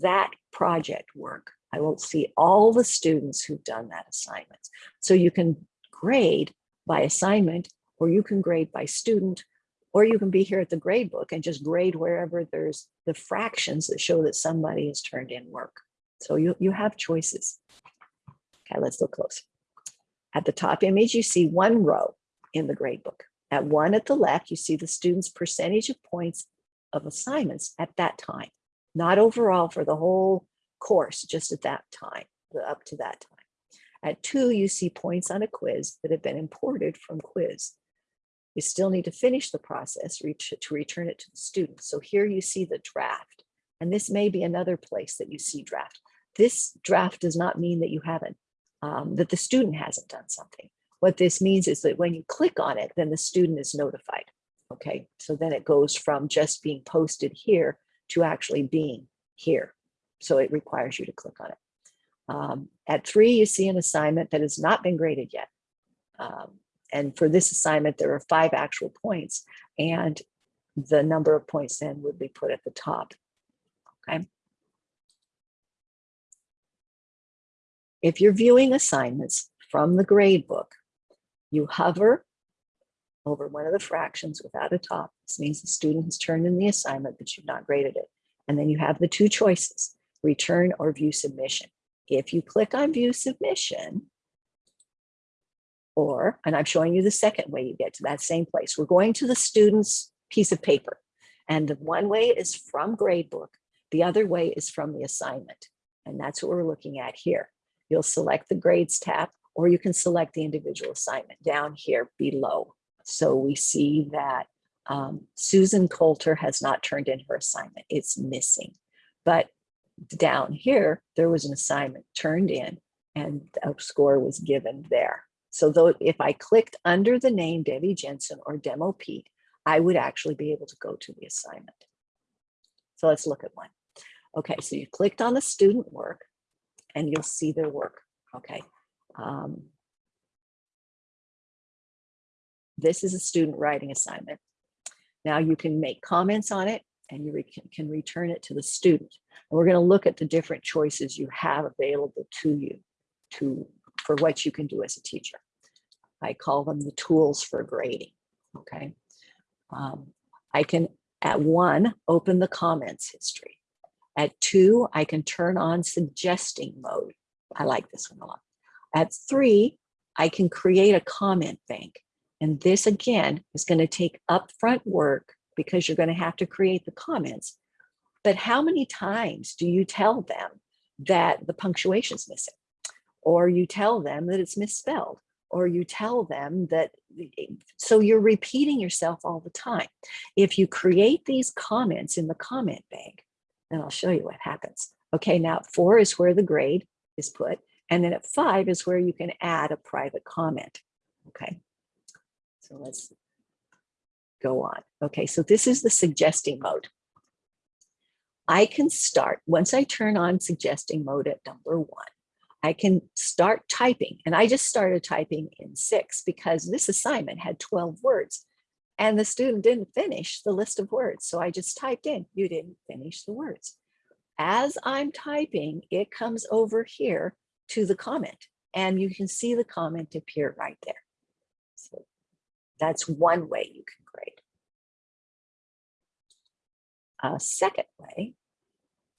that project work. I will see all the students who've done that assignment. So you can grade by assignment, or you can grade by student, or you can be here at the grade book and just grade wherever there's the fractions that show that somebody has turned in work. So you, you have choices. Okay, let's look close. At the top image, you see one row in the grade book. At one at the left, you see the student's percentage of points of assignments at that time, not overall for the whole course, just at that time, up to that time. At two, you see points on a quiz that have been imported from quiz. You still need to finish the process to return it to the student. So here you see the draft, and this may be another place that you see draft. This draft does not mean that you haven't, um, that the student hasn't done something. What this means is that when you click on it, then the student is notified. Okay, so then it goes from just being posted here to actually being here. So it requires you to click on it. Um, at three, you see an assignment that has not been graded yet. Um, and for this assignment, there are five actual points and the number of points then would be put at the top. Okay. If you're viewing assignments from the grade book, you hover over one of the fractions without a top. This means the student has turned in the assignment, but you've not graded it. And then you have the two choices, return or view submission. If you click on view submission, or, and I'm showing you the second way you get to that same place. We're going to the student's piece of paper. And the one way is from gradebook. The other way is from the assignment. And that's what we're looking at here. You'll select the grades tab, or you can select the individual assignment down here below. So we see that um, Susan Coulter has not turned in her assignment. It's missing. But down here, there was an assignment turned in and a score was given there. So though if I clicked under the name Debbie Jensen or Demo Pete, I would actually be able to go to the assignment. So let's look at one. Okay, so you clicked on the student work and you'll see their work. Okay. Um, this is a student writing assignment. Now you can make comments on it and you re can return it to the student. And we're going to look at the different choices you have available to you to for what you can do as a teacher. I call them the tools for grading. Okay. Um, I can at one open the comments history. At two, I can turn on suggesting mode. I like this one a lot. At three, I can create a comment bank. And this again is going to take upfront work because you're going to have to create the comments. But how many times do you tell them that the punctuation is missing? Or you tell them that it's misspelled? Or you tell them that, so you're repeating yourself all the time. If you create these comments in the comment bank, then I'll show you what happens. Okay, now four is where the grade is put. And then at five is where you can add a private comment. Okay, so let's go on. Okay, so this is the suggesting mode. I can start, once I turn on suggesting mode at number one, I can start typing. And I just started typing in six because this assignment had 12 words and the student didn't finish the list of words. So I just typed in, you didn't finish the words. As I'm typing, it comes over here to the comment and you can see the comment appear right there. That's one way you can grade. A second way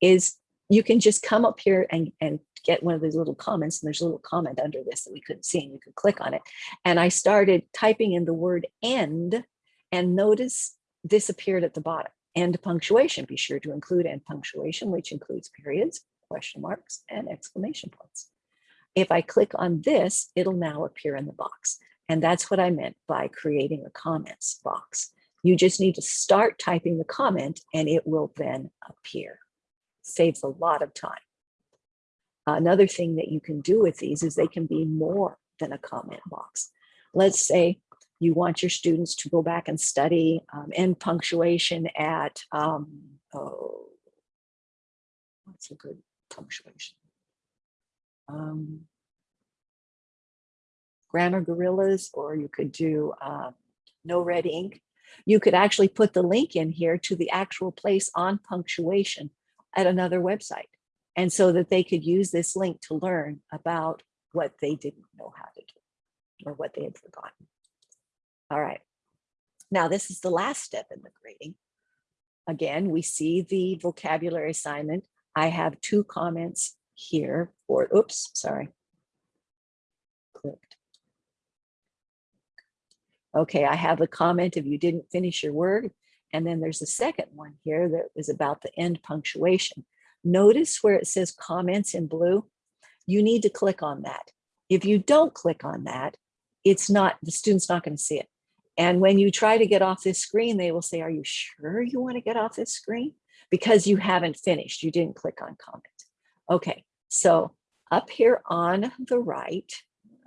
is you can just come up here and, and get one of these little comments and there's a little comment under this that we couldn't see and you could click on it. And I started typing in the word end and notice this appeared at the bottom. End punctuation, be sure to include end punctuation, which includes periods, question marks, and exclamation points. If I click on this, it'll now appear in the box. And that's what I meant by creating a comments box. You just need to start typing the comment and it will then appear. Saves a lot of time. Another thing that you can do with these is they can be more than a comment box. Let's say you want your students to go back and study um, end punctuation at, um, oh, what's a good punctuation? Um, grammar gorillas, or you could do um, NoRedInk. You could actually put the link in here to the actual place on punctuation at another website. And so that they could use this link to learn about what they didn't know how to do or what they had forgotten. All right. Now, this is the last step in the grading. Again, we see the vocabulary assignment. I have two comments here or oops, sorry. Clicked. Okay, I have a comment if you didn't finish your word. And then there's a second one here that is about the end punctuation. Notice where it says comments in blue. You need to click on that. If you don't click on that, it's not, the student's not going to see it. And when you try to get off this screen, they will say, are you sure you want to get off this screen? Because you haven't finished, you didn't click on comment. Okay, so up here on the right,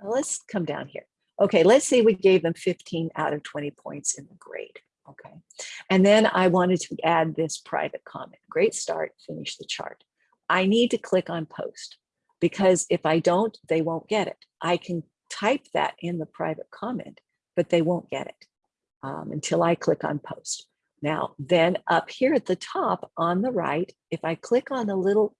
let's come down here. Okay, let's say we gave them 15 out of 20 points in the grade. Okay, and then I wanted to add this private comment. Great start, finish the chart. I need to click on post because if I don't, they won't get it. I can type that in the private comment, but they won't get it um, until I click on post. Now, then up here at the top on the right, if I click on the little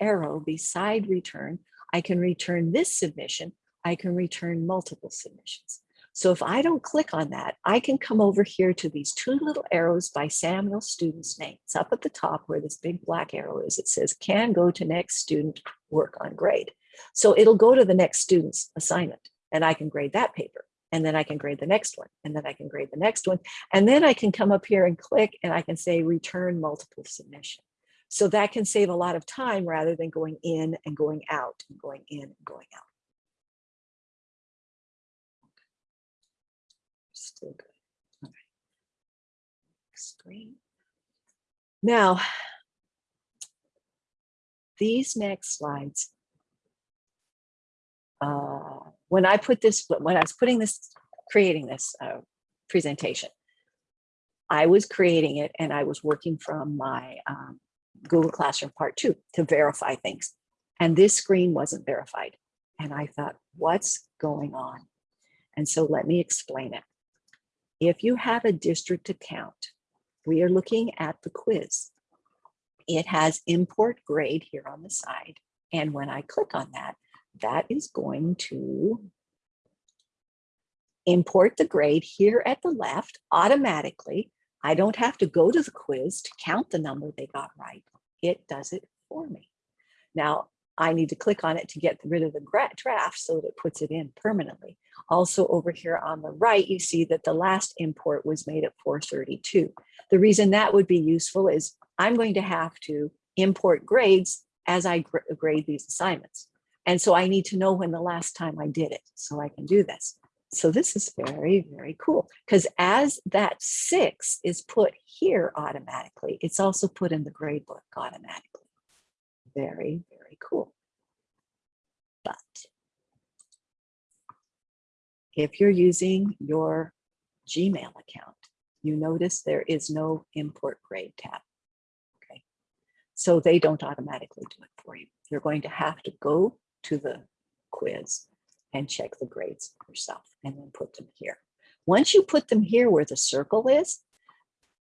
arrow beside return, I can return this submission. I can return multiple submissions. So if I don't click on that, I can come over here to these two little arrows by Samuel student's name. It's up at the top where this big black arrow is. It says can go to next student work on grade. So it'll go to the next student's assignment and I can grade that paper. And then I can grade the next one and then I can grade the next one. And then I can come up here and click and I can say return multiple submission. So that can save a lot of time rather than going in and going out and going in and going out. Good. Now, these next slides, uh, when I put this, when I was putting this, creating this uh, presentation, I was creating it and I was working from my um, Google Classroom Part 2 to verify things. And this screen wasn't verified. And I thought, what's going on? And so let me explain it. If you have a district account, we are looking at the quiz. It has import grade here on the side. And when I click on that, that is going to import the grade here at the left automatically. I don't have to go to the quiz to count the number they got right. It does it for me. Now, I need to click on it to get rid of the draft so that it puts it in permanently. Also over here on the right, you see that the last import was made at 432. The reason that would be useful is I'm going to have to import grades as I gr grade these assignments. And so I need to know when the last time I did it so I can do this. So this is very, very cool because as that six is put here automatically, it's also put in the grade book automatically. Very, very cool. But if you're using your Gmail account, you notice there is no import grade tab. Okay, so they don't automatically do it for you. You're going to have to go to the quiz and check the grades yourself and then put them here. Once you put them here where the circle is,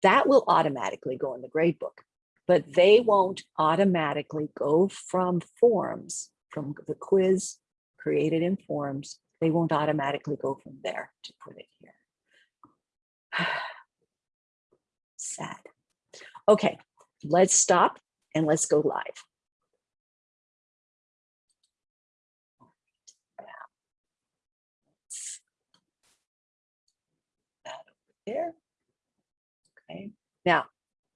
that will automatically go in the grade book, but they won't automatically go from forms, from the quiz created in forms, they won't automatically go from there to put it here. Sad. Okay, let's stop and let's go live. there. Okay, now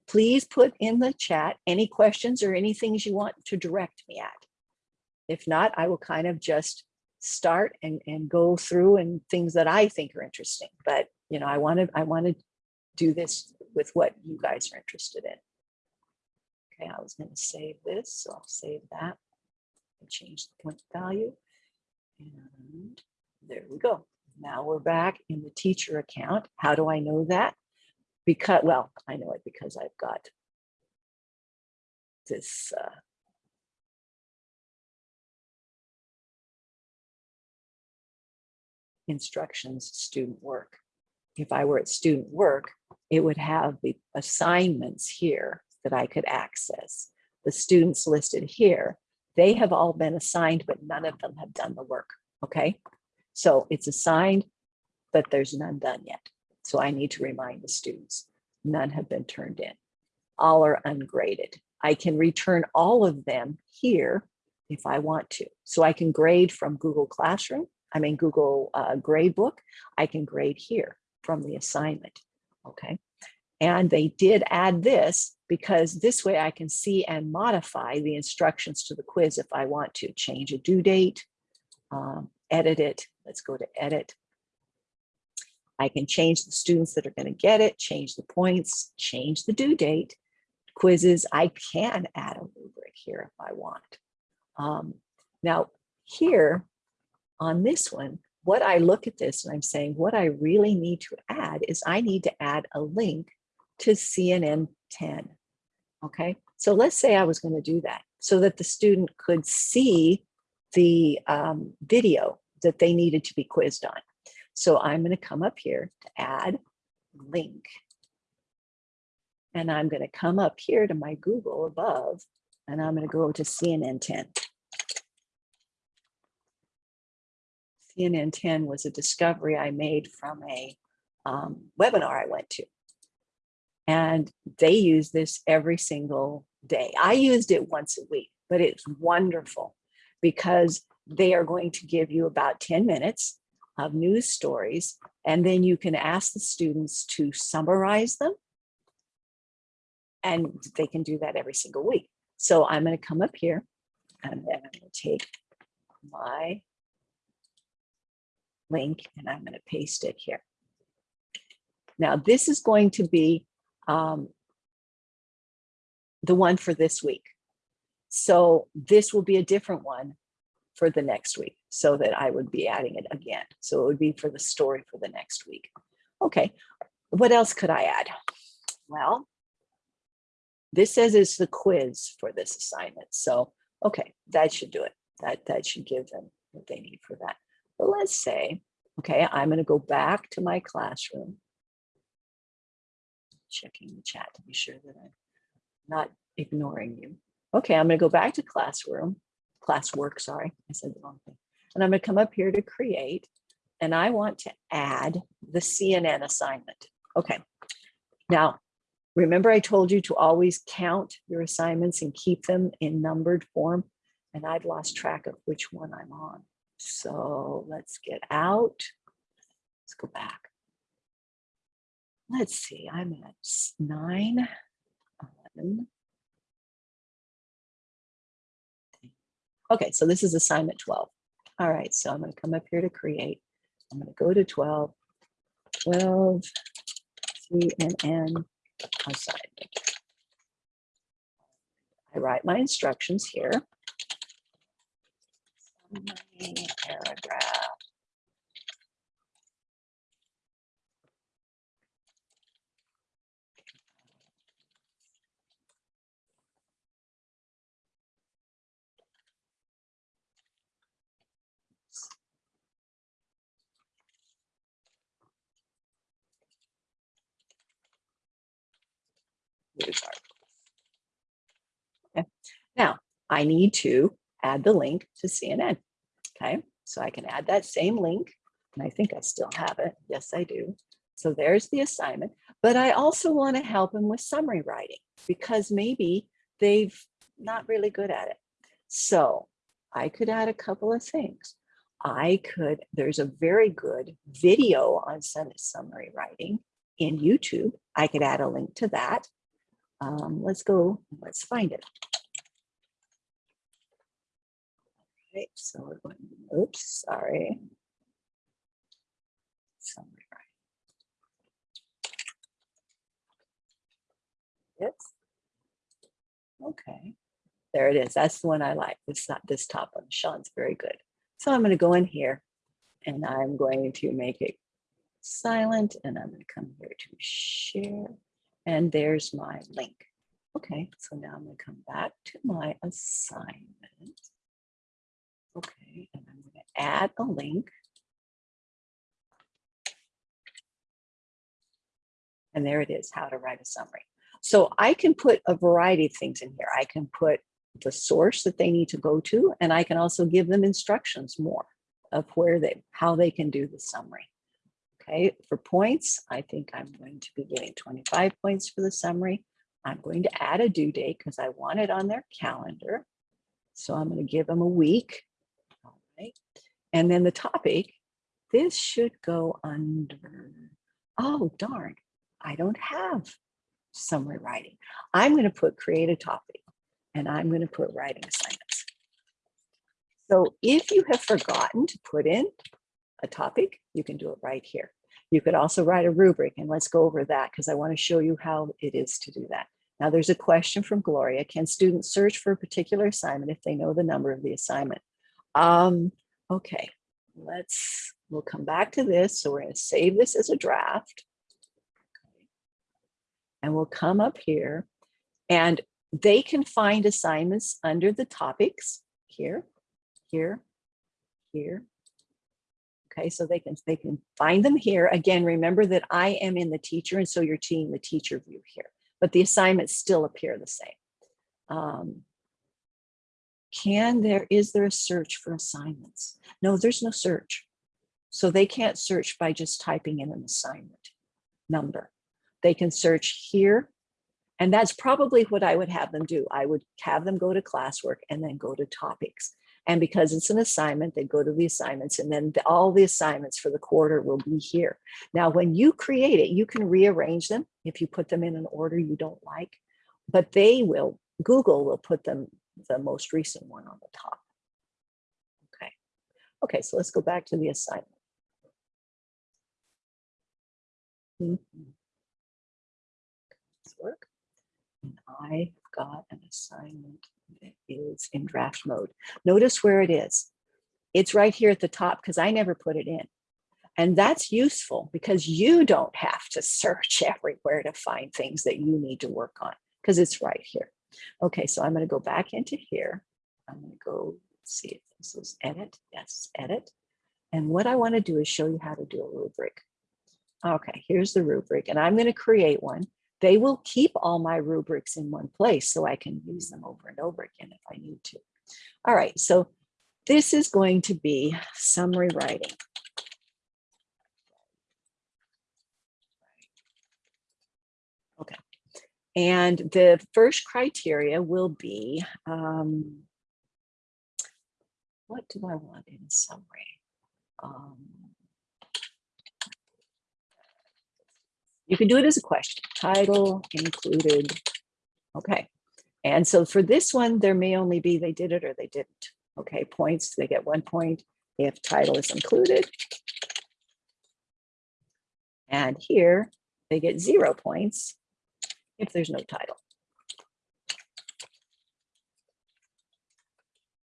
please put in the chat any questions or any things you want to direct me at. If not, I will kind of just start and, and go through and things that I think are interesting. But, you know, I want to, I want to do this with what you guys are interested in. Okay, I was going to save this, so I'll save that. and Change the point value. And there we go. Now we're back in the teacher account. How do I know that? Because, well, I know it because I've got this uh, instructions student work. If I were at student work, it would have the assignments here that I could access. The students listed here, they have all been assigned, but none of them have done the work. Okay, so it's assigned, but there's none done yet. So I need to remind the students, none have been turned in. All are ungraded. I can return all of them here if I want to. So I can grade from Google Classroom, I mean Google uh, Gradebook. I can grade here from the assignment, okay? And they did add this because this way I can see and modify the instructions to the quiz if I want to change a due date, um, edit it. Let's go to edit. I can change the students that are going to get it, change the points, change the due date. Quizzes, I can add a rubric here if I want. Um, now here on this one, what I look at this and I'm saying what I really need to add is I need to add a link to CNN 10. Okay, so let's say I was going to do that so that the student could see the um, video that they needed to be quizzed on. So I'm going to come up here to add link. And I'm going to come up here to my Google above, and I'm going to go to CNN 10. CNN 10 was a discovery I made from a um, webinar I went to. And they use this every single day. I used it once a week, but it's wonderful because they are going to give you about 10 minutes of news stories, and then you can ask the students to summarize them. And they can do that every single week. So I'm going to come up here and then I'm going to take my link and I'm going to paste it here. Now this is going to be um, the one for this week. So this will be a different one for the next week so that I would be adding it again. So it would be for the story for the next week. Okay, what else could I add? Well, this says it's the quiz for this assignment. So, okay, that should do it. That, that should give them what they need for that. But let's say, okay, I'm going to go back to my classroom. Checking the chat to be sure that I'm not ignoring you. Okay, I'm going to go back to classroom, classwork, sorry, I said the wrong thing. And I'm going to come up here to create, and I want to add the CNN assignment. Okay, now remember I told you to always count your assignments and keep them in numbered form, and I've lost track of which one I'm on. So let's get out. Let's go back. Let's see, I'm at nine, 11. Okay, so this is assignment 12. All right, so I'm going to come up here to create. I'm going to go to 12, 12 CNN assignment. I write my instructions here paragraph. Okay. Now, I need to add the link to CNN. Okay, so I can add that same link and I think I still have it. Yes, I do. So there's the assignment, but I also want to help them with summary writing because maybe they've not really good at it. So I could add a couple of things. I could, there's a very good video on summary writing in YouTube. I could add a link to that. Um, let's go, let's find it. right, so we're going, oops, sorry. Right. Yes. Okay, there it is. That's the one I like. It's not this top one. Sean's very good. So I'm going to go in here and I'm going to make it silent and I'm going to come here to share. And there's my link. Okay, so now I'm going to come back to my assignment. Okay, and I'm going to add a link. And there it is, how to write a summary. So I can put a variety of things in here. I can put the source that they need to go to, and I can also give them instructions more of where they, how they can do the summary. Okay, for points, I think I'm going to be getting 25 points for the summary. I'm going to add a due date because I want it on their calendar. So I'm going to give them a week. All right. And then the topic, this should go under, oh darn, I don't have summary writing. I'm going to put create a topic and I'm going to put writing assignments. So if you have forgotten to put in a topic, you can do it right here. You could also write a rubric and let's go over that because I want to show you how it is to do that. Now there's a question from Gloria. Can students search for a particular assignment if they know the number of the assignment? Um, okay, let's, we'll come back to this. So we're going to save this as a draft. And we'll come up here and they can find assignments under the topics here, here, here. Okay, so they can they can find them here. Again, remember that I am in the teacher, and so you're seeing the teacher view here, but the assignments still appear the same. Um, can there, is there a search for assignments? No, there's no search. So they can't search by just typing in an assignment number. They can search here. And that's probably what I would have them do. I would have them go to classwork and then go to topics. And because it's an assignment, they go to the assignments and then the, all the assignments for the quarter will be here. Now, when you create it, you can rearrange them if you put them in an order you don't like, but they will, Google will put them the most recent one on the top. Okay. Okay, so let's go back to the assignment. Mm -hmm. Let's work. And I've got an assignment is in draft mode. Notice where it is. It's right here at the top because I never put it in. And that's useful because you don't have to search everywhere to find things that you need to work on because it's right here. Okay, so I'm going to go back into here. I'm going to go see if this is edit. Yes, edit. And what I want to do is show you how to do a rubric. Okay, here's the rubric and I'm going to create one they will keep all my rubrics in one place so I can use them over and over again if I need to. All right, so this is going to be summary writing. Okay, and the first criteria will be, um, what do I want in summary? Um, You can do it as a question, title included. Okay. And so for this one, there may only be they did it or they didn't. Okay, points, they get one point if title is included. And here they get zero points if there's no title.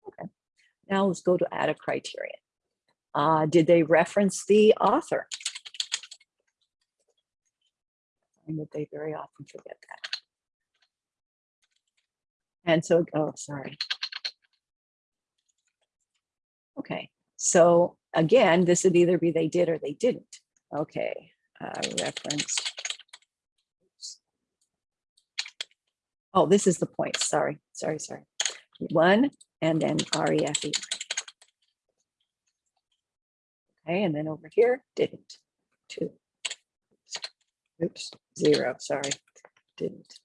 Okay, now let's go to add a criterion. Uh, did they reference the author? Find that they very often forget that. And so, oh, sorry. Okay, so again, this would either be they did or they didn't. Okay, uh, reference. Oh, this is the point. Sorry, sorry, sorry. One and then REFE. Okay, and then over here, didn't. Two. Oops, zero, sorry, didn't.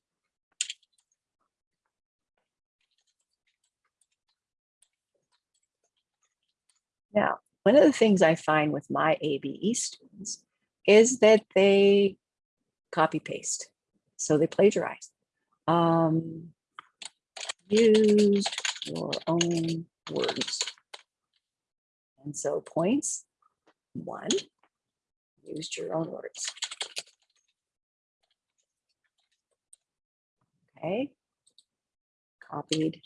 Now, one of the things I find with my ABE students is that they copy paste. So they plagiarize. Um, use your own words. And so points, one, used your own words. Okay. Copied.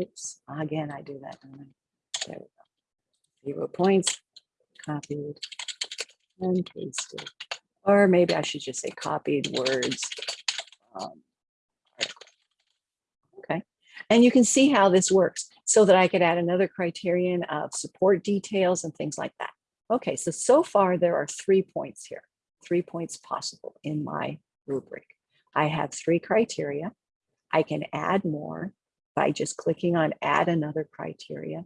Oops, again, I do that. There we go. Zero points, copied and pasted. Or maybe I should just say copied words. um. Okay, and you can see how this works so that I could add another criterion of support details and things like that. Okay, so, so far there are three points here, three points possible in my rubric. I have three criteria. I can add more by just clicking on add another criteria.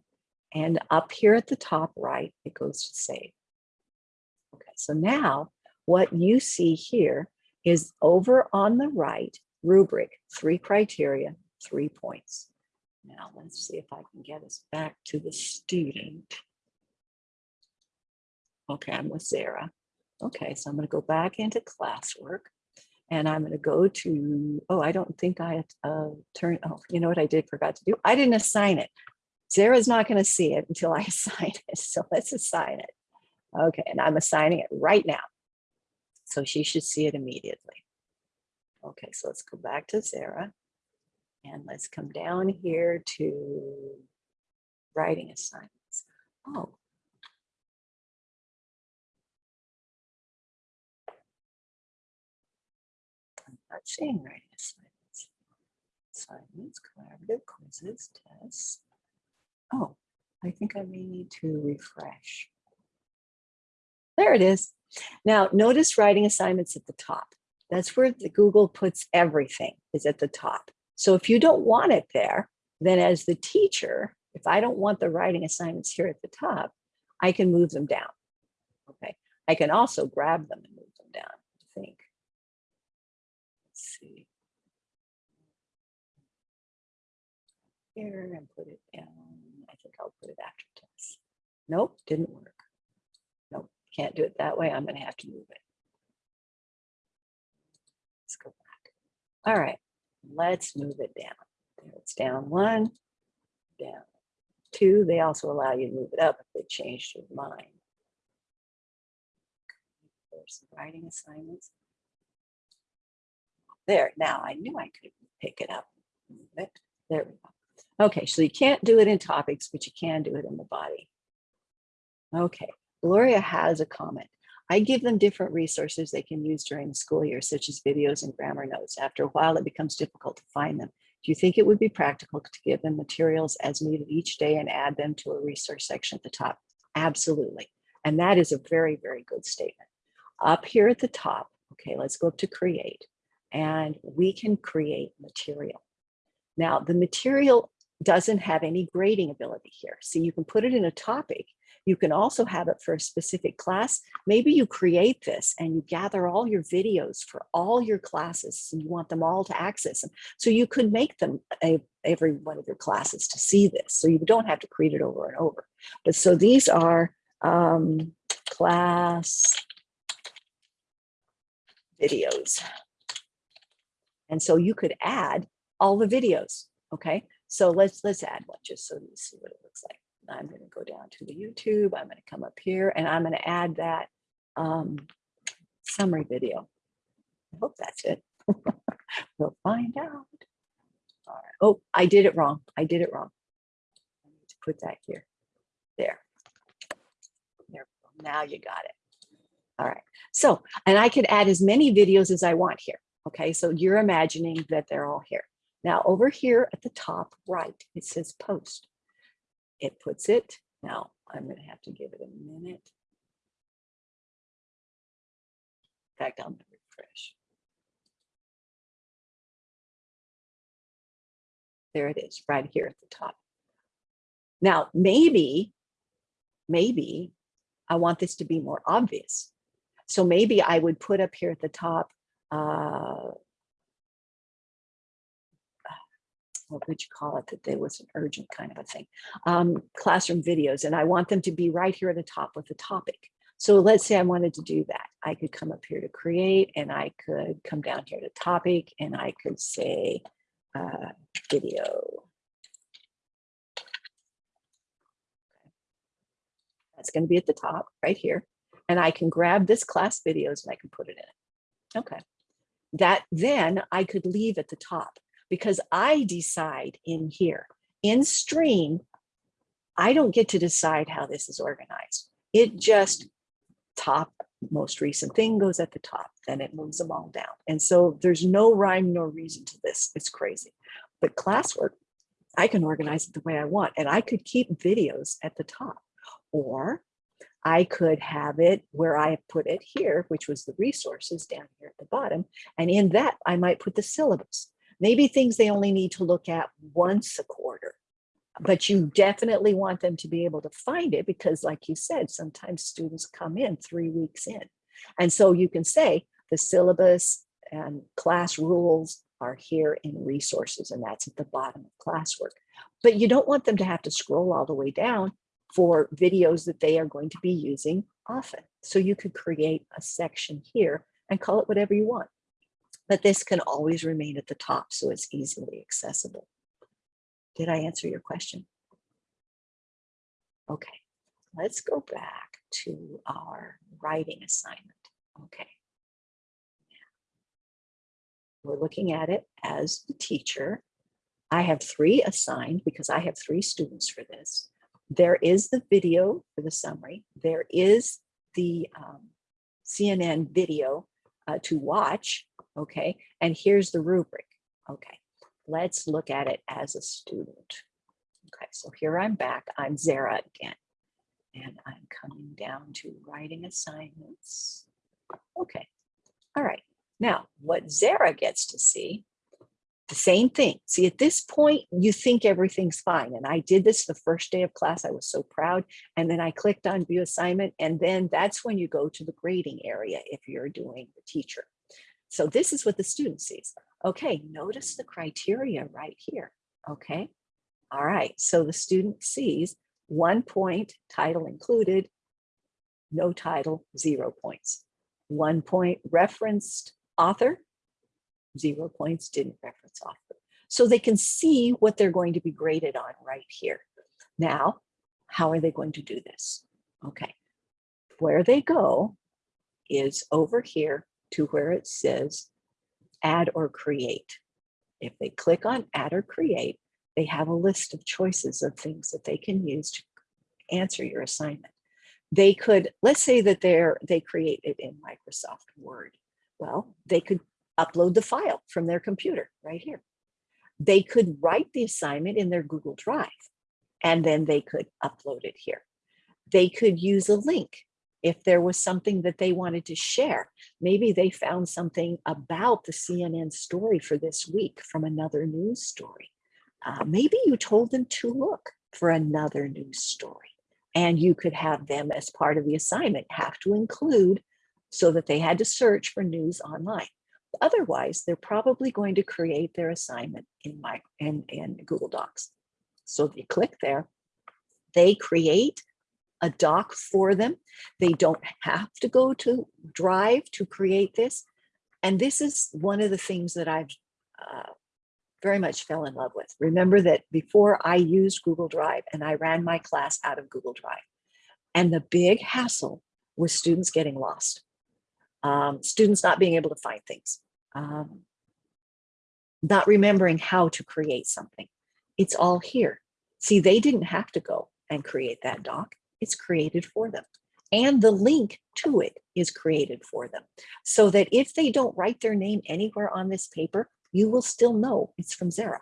And up here at the top right, it goes to save. Okay, so now what you see here is over on the right rubric, three criteria, three points. Now let's see if I can get us back to the student. Okay, I'm with Sarah. Okay, so I'm going to go back into classwork and I'm going to go to, oh, I don't think I uh, turn, oh, you know what I did forgot to do? I didn't assign it. Sarah's not going to see it until I assign it. So let's assign it. Okay, and I'm assigning it right now. So she should see it immediately. Okay, so let's go back to Sarah. And let's come down here to writing assignments. Oh. Not seeing writing assignments. Assignments, collaborative quizzes, tests. Oh, I think I may need to refresh. There it is. Now, notice writing assignments at the top. That's where the Google puts everything is at the top. So if you don't want it there, then as the teacher, if I don't want the writing assignments here at the top, I can move them down. Okay, I can also grab them and move them down, I think. Let's see. Here and put it down. I think I'll put it after test. Nope, didn't work. Nope, can't do it that way. I'm gonna have to move it. Let's go back. All right, let's move it down. There it's down one, down two. They also allow you to move it up if they changed your mind. There's some writing assignments. There, now I knew I could pick it up. move it. There we go. Okay, so you can't do it in topics, but you can do it in the body. Okay, Gloria has a comment. I give them different resources they can use during the school year, such as videos and grammar notes. After a while, it becomes difficult to find them. Do you think it would be practical to give them materials as needed each day and add them to a resource section at the top? Absolutely. And that is a very, very good statement. Up here at the top, okay, let's go up to create and we can create material. Now, the material doesn't have any grading ability here. So you can put it in a topic you can also have it for a specific class. Maybe you create this and you gather all your videos for all your classes and you want them all to access them. So you could make them a, every one of your classes to see this. So you don't have to create it over and over. But so these are um, class videos. And so you could add all the videos. Okay, so let's let's add one just so you see what it looks like. I'm going to go down to the YouTube. I'm going to come up here and I'm going to add that um, summary video. I hope that's it. we'll find out. All right. Oh, I did it wrong. I did it wrong. I need to put that here. There. There. Now you got it. All right. So, and I could add as many videos as I want here. Okay. So you're imagining that they're all here. Now over here at the top right, it says post it puts it. Now I'm going to have to give it a minute. In fact, I'm to refresh. There it is right here at the top. Now, maybe, maybe I want this to be more obvious. So maybe I would put up here at the top, uh, what would you call it, that there was an urgent kind of a thing, um, classroom videos, and I want them to be right here at the top with the topic. So let's say I wanted to do that. I could come up here to create and I could come down here to topic and I could say uh, video. That's going to be at the top right here. And I can grab this class videos and I can put it in it. Okay. That then I could leave at the top because I decide in here. In stream, I don't get to decide how this is organized. It just top most recent thing goes at the top, then it moves them all down. And so there's no rhyme nor reason to this. It's crazy. But classwork, I can organize it the way I want and I could keep videos at the top or I could have it where I put it here, which was the resources down here at the bottom. And in that, I might put the syllabus, maybe things they only need to look at once a quarter. But you definitely want them to be able to find it because like you said, sometimes students come in three weeks in. And so you can say the syllabus and class rules are here in resources and that's at the bottom of classwork. But you don't want them to have to scroll all the way down for videos that they are going to be using often. So you could create a section here and call it whatever you want. But this can always remain at the top so it's easily accessible. Did I answer your question? Okay, let's go back to our writing assignment. Okay. We're looking at it as the teacher. I have three assigned because I have three students for this. There is the video for the summary. There is the um, CNN video uh, to watch, okay? And here's the rubric, okay? Let's look at it as a student. Okay, so here I'm back. I'm Zara again. And I'm coming down to writing assignments. Okay, all right. Now, what Zara gets to see the same thing. See, at this point, you think everything's fine. And I did this the first day of class. I was so proud. And then I clicked on view assignment. And then that's when you go to the grading area if you're doing the teacher. So this is what the student sees. Okay, notice the criteria right here. Okay, all right. So the student sees one point, title included, no title, zero points. One point referenced author, zero points, didn't reference author. So they can see what they're going to be graded on right here. Now, how are they going to do this? Okay, where they go is over here to where it says add or create. If they click on add or create, they have a list of choices of things that they can use to answer your assignment. They could, let's say that they're, they create it in Microsoft Word. Well, they could upload the file from their computer right here. They could write the assignment in their Google Drive and then they could upload it here. They could use a link if there was something that they wanted to share. Maybe they found something about the CNN story for this week from another news story. Uh, maybe you told them to look for another news story and you could have them as part of the assignment have to include so that they had to search for news online. Otherwise, they're probably going to create their assignment in my in, in Google Docs. So if you click there, they create a doc for them. They don't have to go to Drive to create this. And this is one of the things that I've uh, very much fell in love with. Remember that before I used Google Drive and I ran my class out of Google Drive. And the big hassle was students getting lost um, students not being able to find things, um, not remembering how to create something. It's all here. See, they didn't have to go and create that doc. It's created for them. And the link to it is created for them. So that if they don't write their name anywhere on this paper, you will still know it's from Zara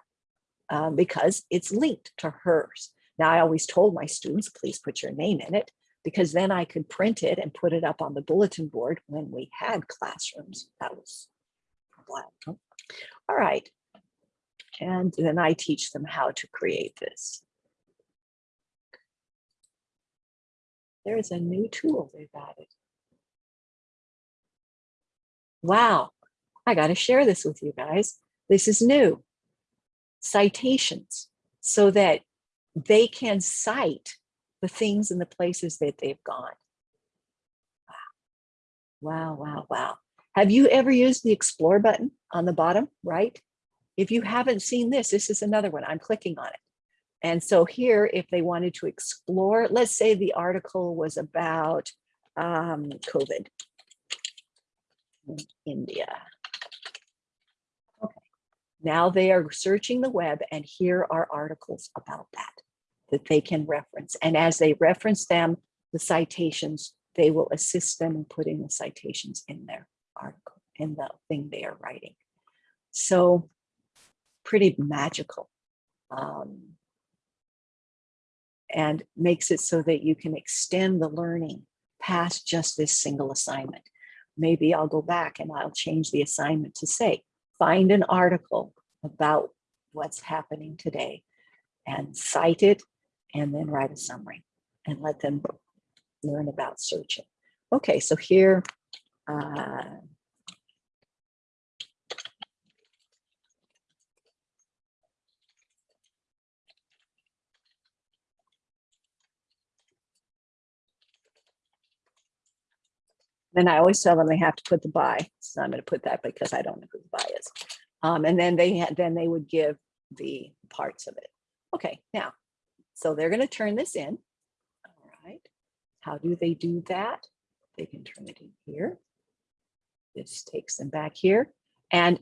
um, because it's linked to hers. Now, I always told my students, please put your name in it because then I could print it and put it up on the bulletin board when we had classrooms. That was a All right. And then I teach them how to create this. There's a new tool they've added. Wow, I got to share this with you guys. This is new. Citations so that they can cite the things and the places that they've gone. Wow, wow, wow. Wow. Have you ever used the explore button on the bottom right? If you haven't seen this, this is another one. I'm clicking on it. And so here, if they wanted to explore, let's say the article was about um, COVID in India. Okay, now they are searching the web and here are articles about that, that they can reference. And as they reference them, the citations, they will assist them in putting the citations in their article, in the thing they are writing. So pretty magical. Um, and makes it so that you can extend the learning past just this single assignment. Maybe I'll go back and I'll change the assignment to say, find an article about what's happening today and cite it and then write a summary and let them learn about searching. Okay, so here, uh, Then I always tell them they have to put the buy. So I'm going to put that because I don't know who the buy is. Um, and then they then they would give the parts of it. Okay, now, so they're going to turn this in. All right. How do they do that? They can turn it in here. This takes them back here. And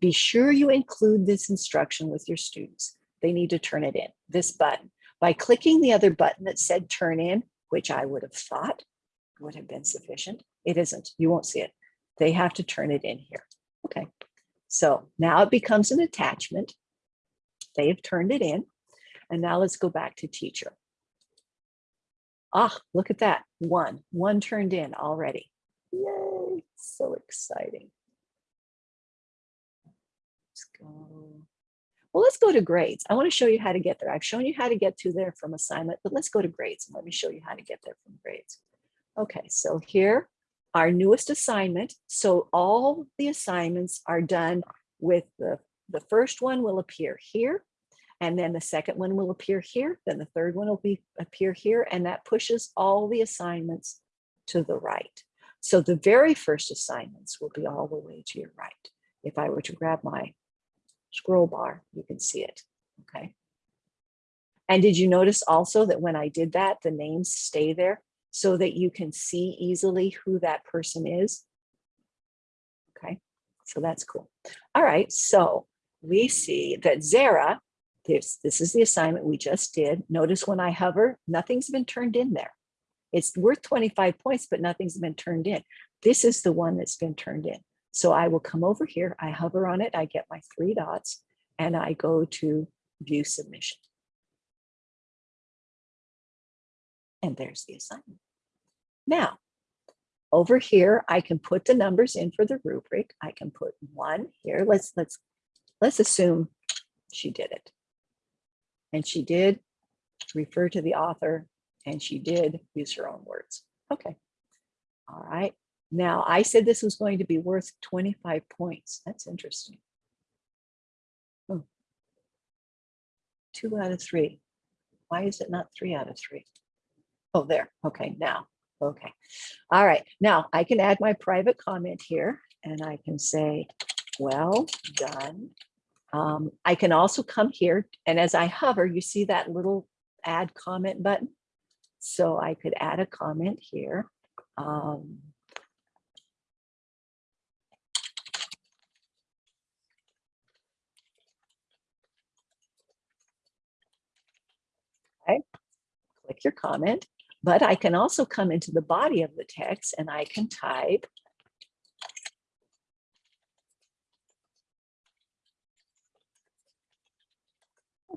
be sure you include this instruction with your students. They need to turn it in, this button. By clicking the other button that said turn in, which I would have thought would have been sufficient. It isn't. You won't see it. They have to turn it in here. Okay. So now it becomes an attachment. They have turned it in. And now let's go back to teacher. Ah, look at that. One, one turned in already. Yay, so exciting. Let's go. Well, let's go to grades. I want to show you how to get there. I've shown you how to get to there from assignment, but let's go to grades and let me show you how to get there from grades. Okay, so here, our newest assignment. So all the assignments are done with the, the first one will appear here. And then the second one will appear here. Then the third one will be appear here. And that pushes all the assignments to the right. So the very first assignments will be all the way to your right. If I were to grab my scroll bar, you can see it, okay? And did you notice also that when I did that, the names stay there? So that you can see easily who that person is. Okay, so that's cool. All right, so we see that Zara, this, this is the assignment we just did. Notice when I hover, nothing's been turned in there. It's worth 25 points, but nothing's been turned in. This is the one that's been turned in. So I will come over here, I hover on it, I get my three dots, and I go to view submission. And there's the assignment. Now, over here, I can put the numbers in for the rubric. I can put one here. Let's let's let's assume she did it. And she did refer to the author and she did use her own words. Okay. All right. Now I said this was going to be worth 25 points. That's interesting. Hmm. Two out of three. Why is it not three out of three? Oh, there. Okay, now. Okay. All right. Now I can add my private comment here and I can say, well done. Um, I can also come here and as I hover, you see that little add comment button. So I could add a comment here. Um, okay. Click your comment. But I can also come into the body of the text and I can type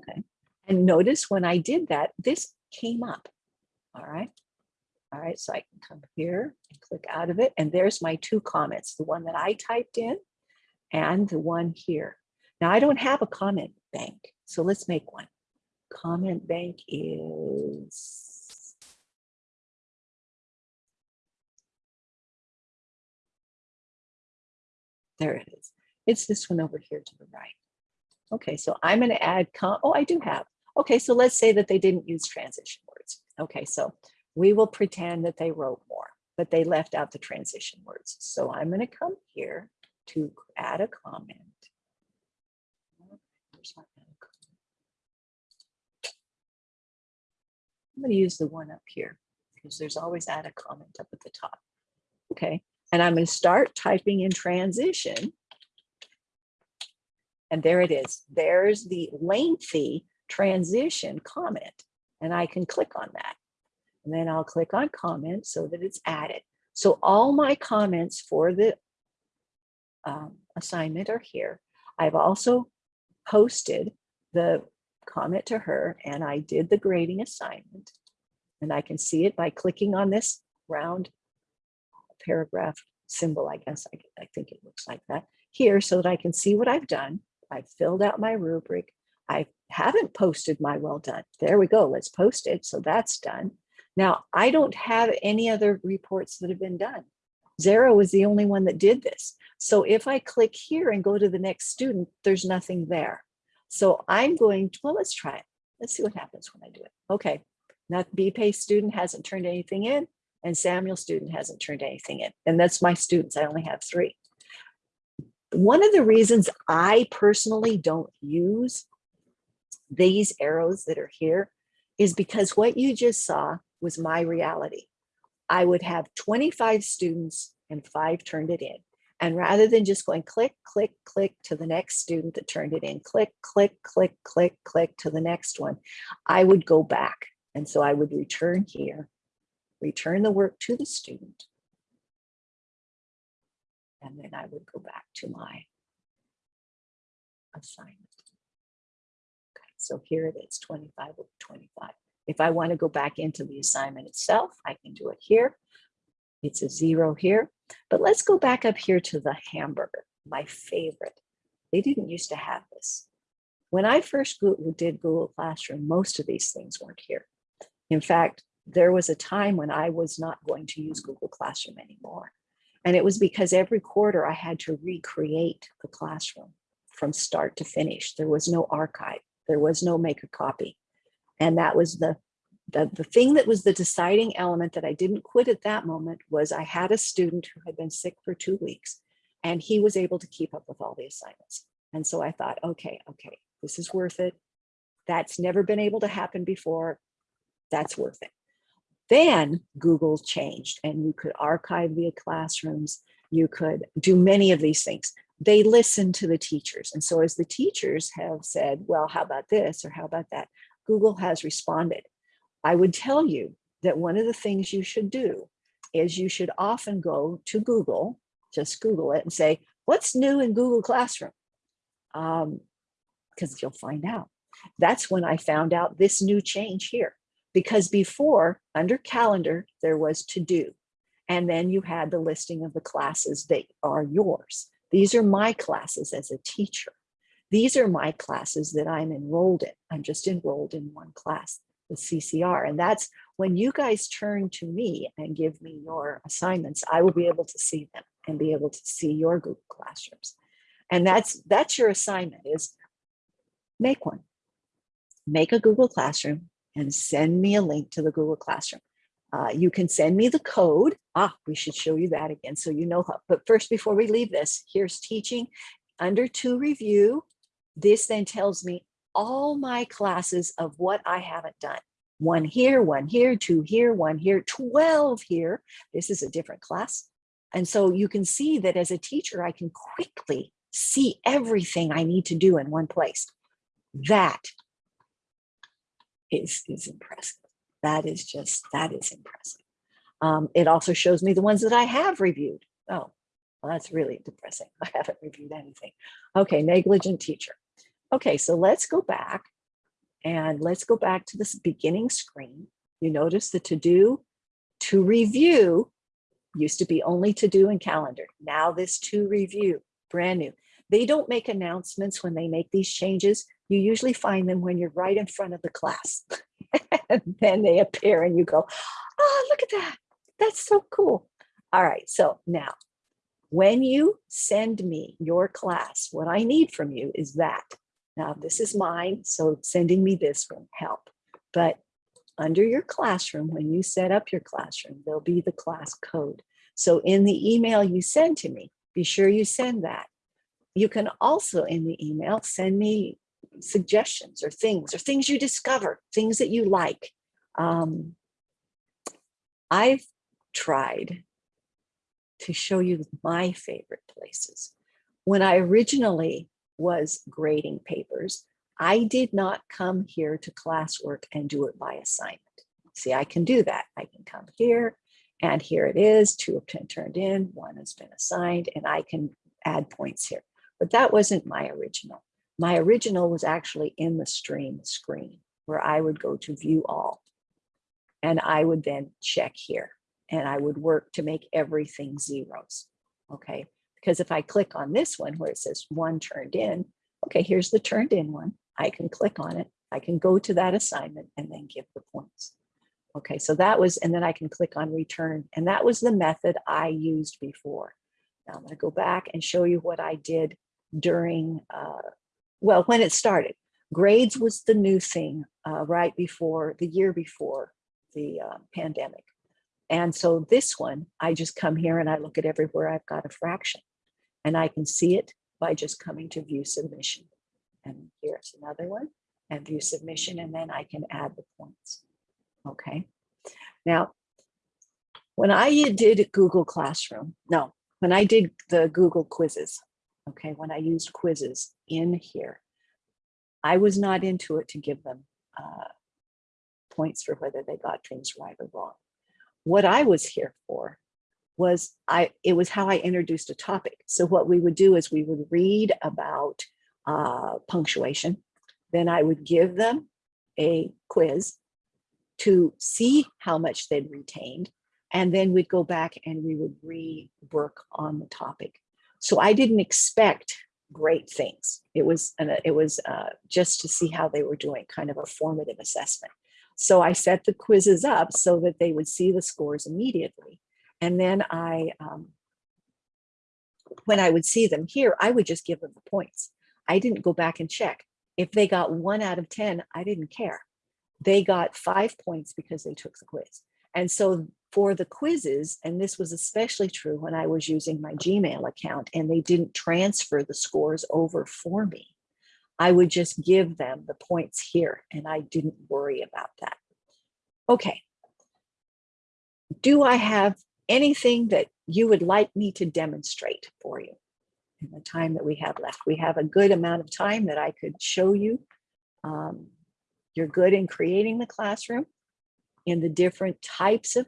Okay. And notice when I did that, this came up. All right. All right. So I can come here and click out of it. And there's my two comments, the one that I typed in and the one here. Now I don't have a comment bank. So let's make one. Comment bank is There it is. It's this one over here to the right. Okay, so I'm going to add, oh, I do have. Okay, so let's say that they didn't use transition words. Okay, so we will pretend that they wrote more, but they left out the transition words. So I'm going to come here to add a comment. I'm going to use the one up here because there's always add a comment up at the top. Okay, and I'm going to start typing in transition. And there it is. There's the lengthy transition comment. And I can click on that. And then I'll click on comment so that it's added. So all my comments for the um, assignment are here. I've also posted the comment to her and I did the grading assignment. And I can see it by clicking on this round paragraph symbol, I guess. I, I think it looks like that here so that I can see what I've done. I've filled out my rubric. I haven't posted my well done. There we go. Let's post it. So that's done. Now, I don't have any other reports that have been done. Zara is the only one that did this. So if I click here and go to the next student, there's nothing there. So I'm going to, well, let's try it. Let's see what happens when I do it. Okay, now BPay student hasn't turned anything in and Samuel student hasn't turned anything in. And that's my students. I only have three. One of the reasons I personally don't use these arrows that are here is because what you just saw was my reality. I would have 25 students and five turned it in. And rather than just going click, click, click to the next student that turned it in, click, click, click, click, click to the next one, I would go back. And so I would return here, return the work to the student. And then I would go back to my assignment. Okay, so here it is, 25 over 25. If I want to go back into the assignment itself, I can do it here. It's a zero here, but let's go back up here to the hamburger, my favorite. They didn't used to have this. When I first did Google Classroom, most of these things weren't here. In fact, there was a time when I was not going to use Google Classroom anymore. And it was because every quarter I had to recreate the classroom from start to finish. There was no archive. There was no make a copy. And that was the, the, the thing that was the deciding element that I didn't quit at that moment was I had a student who had been sick for two weeks and he was able to keep up with all the assignments. And so I thought, okay, okay, this is worth it. That's never been able to happen before. That's worth it. Then Google changed and you could archive via classrooms. You could do many of these things. They listen to the teachers. And so as the teachers have said, well, how about this or how about that? Google has responded. I would tell you that one of the things you should do is you should often go to Google, just Google it and say, what's new in Google Classroom? Because um, you'll find out. That's when I found out this new change here. Because before, under calendar, there was to do. And then you had the listing of the classes that are yours. These are my classes as a teacher. These are my classes that I'm enrolled in. I'm just enrolled in one class, the CCR. And that's when you guys turn to me and give me your assignments, I will be able to see them and be able to see your Google Classrooms. And that's, that's your assignment is make one. Make a Google Classroom and send me a link to the Google Classroom. Uh, you can send me the code. Ah, we should show you that again so you know how. But first, before we leave this, here's teaching under to review. This then tells me all my classes of what I haven't done. One here, one here, two here, one here, 12 here. This is a different class. And so you can see that as a teacher, I can quickly see everything I need to do in one place. That is, is impressive. That is just, that is impressive. Um, it also shows me the ones that I have reviewed. Oh, well, that's really depressing. I haven't reviewed anything. Okay, negligent teacher. Okay, so let's go back and let's go back to this beginning screen. You notice the to do, to review used to be only to do in calendar. Now this to review, brand new. They don't make announcements when they make these changes. You usually find them when you're right in front of the class. and then they appear and you go, oh, look at that. That's so cool. All right, so now when you send me your class, what I need from you is that. Now, this is mine, so sending me this will help. But under your classroom, when you set up your classroom, there'll be the class code. So in the email you send to me, be sure you send that. You can also in the email send me suggestions or things or things you discover, things that you like. Um, I've tried to show you my favorite places. When I originally was grading papers, I did not come here to classwork and do it by assignment. See, I can do that. I can come here and here it is, two have been turned in, one has been assigned, and I can add points here. But that wasn't my original. My original was actually in the stream screen where I would go to view all. And I would then check here and I would work to make everything zeros. Okay, because if I click on this one where it says one turned in, okay, here's the turned in one. I can click on it. I can go to that assignment and then give the points. Okay, so that was, and then I can click on return. And that was the method I used before. Now I'm gonna go back and show you what I did during, uh, well, when it started. Grades was the new thing uh, right before, the year before the uh, pandemic. And so this one, I just come here and I look at everywhere I've got a fraction. And I can see it by just coming to view submission. And here's another one and view submission, and then I can add the points. Okay. Now, when I did Google Classroom, no, when I did the Google quizzes, okay, when I used quizzes in here, I was not into it to give them uh, points for whether they got things right or wrong. What I was here for was I, it was how I introduced a topic. So what we would do is we would read about uh, punctuation. Then I would give them a quiz to see how much they'd retained. And then we'd go back and we would rework on the topic. So I didn't expect great things. It was an, it was uh, just to see how they were doing, kind of a formative assessment. So I set the quizzes up so that they would see the scores immediately. And then I, um, when I would see them here, I would just give them the points. I didn't go back and check. If they got one out of 10, I didn't care. They got five points because they took the quiz. And so for the quizzes, and this was especially true when I was using my Gmail account and they didn't transfer the scores over for me, I would just give them the points here and I didn't worry about that. Okay. Do I have anything that you would like me to demonstrate for you in the time that we have left? We have a good amount of time that I could show you. Um, you're good in creating the classroom in the different types of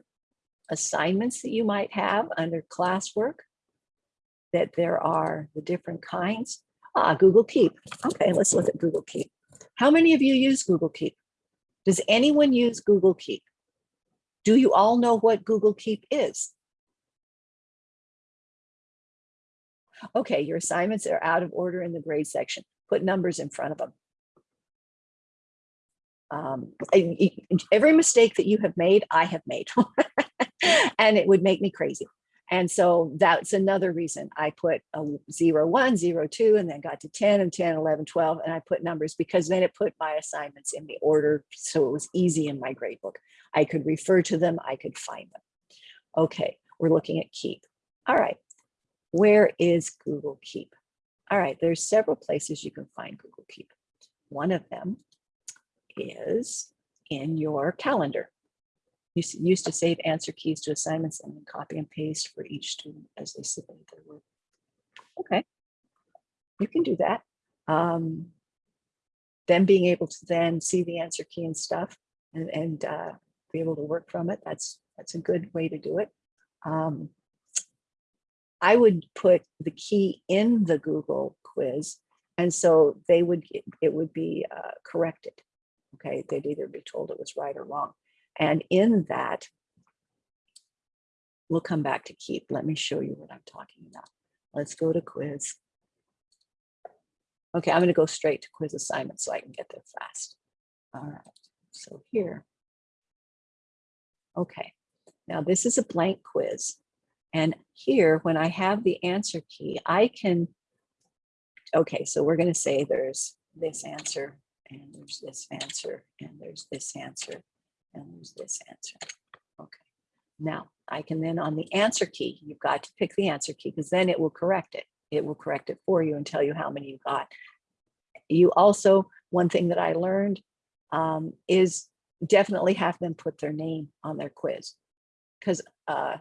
assignments that you might have under classwork, that there are the different kinds. Ah, Google Keep. Okay, let's look at Google Keep. How many of you use Google Keep? Does anyone use Google Keep? Do you all know what Google Keep is? Okay, your assignments are out of order in the grade section. Put numbers in front of them. Um, every mistake that you have made, I have made. and it would make me crazy. And so that's another reason I put a zero, one, zero, two, and then got to 10 and 10, 11, 12, and I put numbers because then it put my assignments in the order. So it was easy in my grade book. I could refer to them, I could find them. Okay, we're looking at Keep. All right, where is Google Keep? All right, there's several places you can find Google Keep. One of them is in your calendar. Used to save answer keys to assignments and then copy and paste for each student as they submit their work. Okay, you can do that. Um, then being able to then see the answer key and stuff and, and uh, be able to work from it, that's, that's a good way to do it. Um, I would put the key in the Google quiz and so they would, it would be uh, corrected. Okay, they'd either be told it was right or wrong. And in that, we'll come back to keep. Let me show you what I'm talking about. Let's go to quiz. Okay, I'm going to go straight to quiz assignment so I can get there fast. All right, so here. Okay, now this is a blank quiz. And here, when I have the answer key, I can, okay, so we're going to say there's this answer and there's this answer and there's this answer and there's this answer. Okay. Now I can then on the answer key, you've got to pick the answer key because then it will correct it. It will correct it for you and tell you how many you got. You also, one thing that I learned um, is definitely have them put their name on their quiz. Because uh,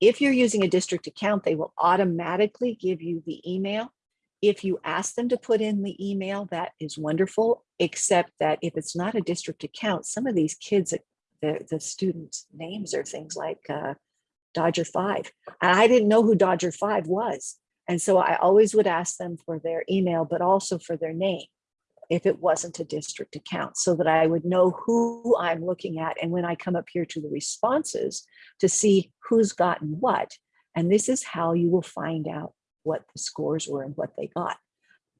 if you're using a district account, they will automatically give you the email. If you ask them to put in the email, that is wonderful, except that if it's not a district account, some of these kids, the, the students' names are things like uh, Dodger 5. And I didn't know who Dodger 5 was. And so I always would ask them for their email, but also for their name if it wasn't a district account so that I would know who I'm looking at. And when I come up here to the responses to see who's gotten what, and this is how you will find out what the scores were and what they got.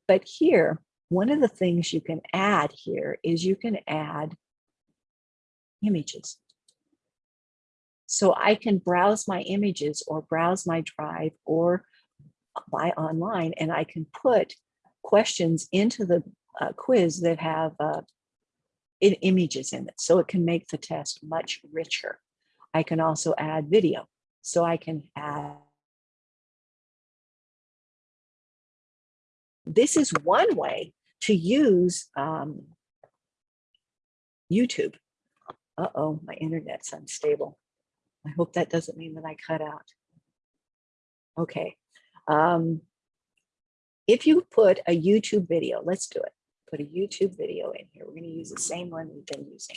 But here, one of the things you can add here is you can add images. So I can browse my images or browse my drive or buy online and I can put questions into the uh, quiz that have uh, i- images in it. So it can make the test much richer. I can also add video. So I can add. This is one way to use um, YouTube. Uh-oh, my internet's unstable. I hope that doesn't mean that I cut out. Okay. Um, if you put a YouTube video, let's do it. Put a YouTube video in here. We're going to use the same one we've been using.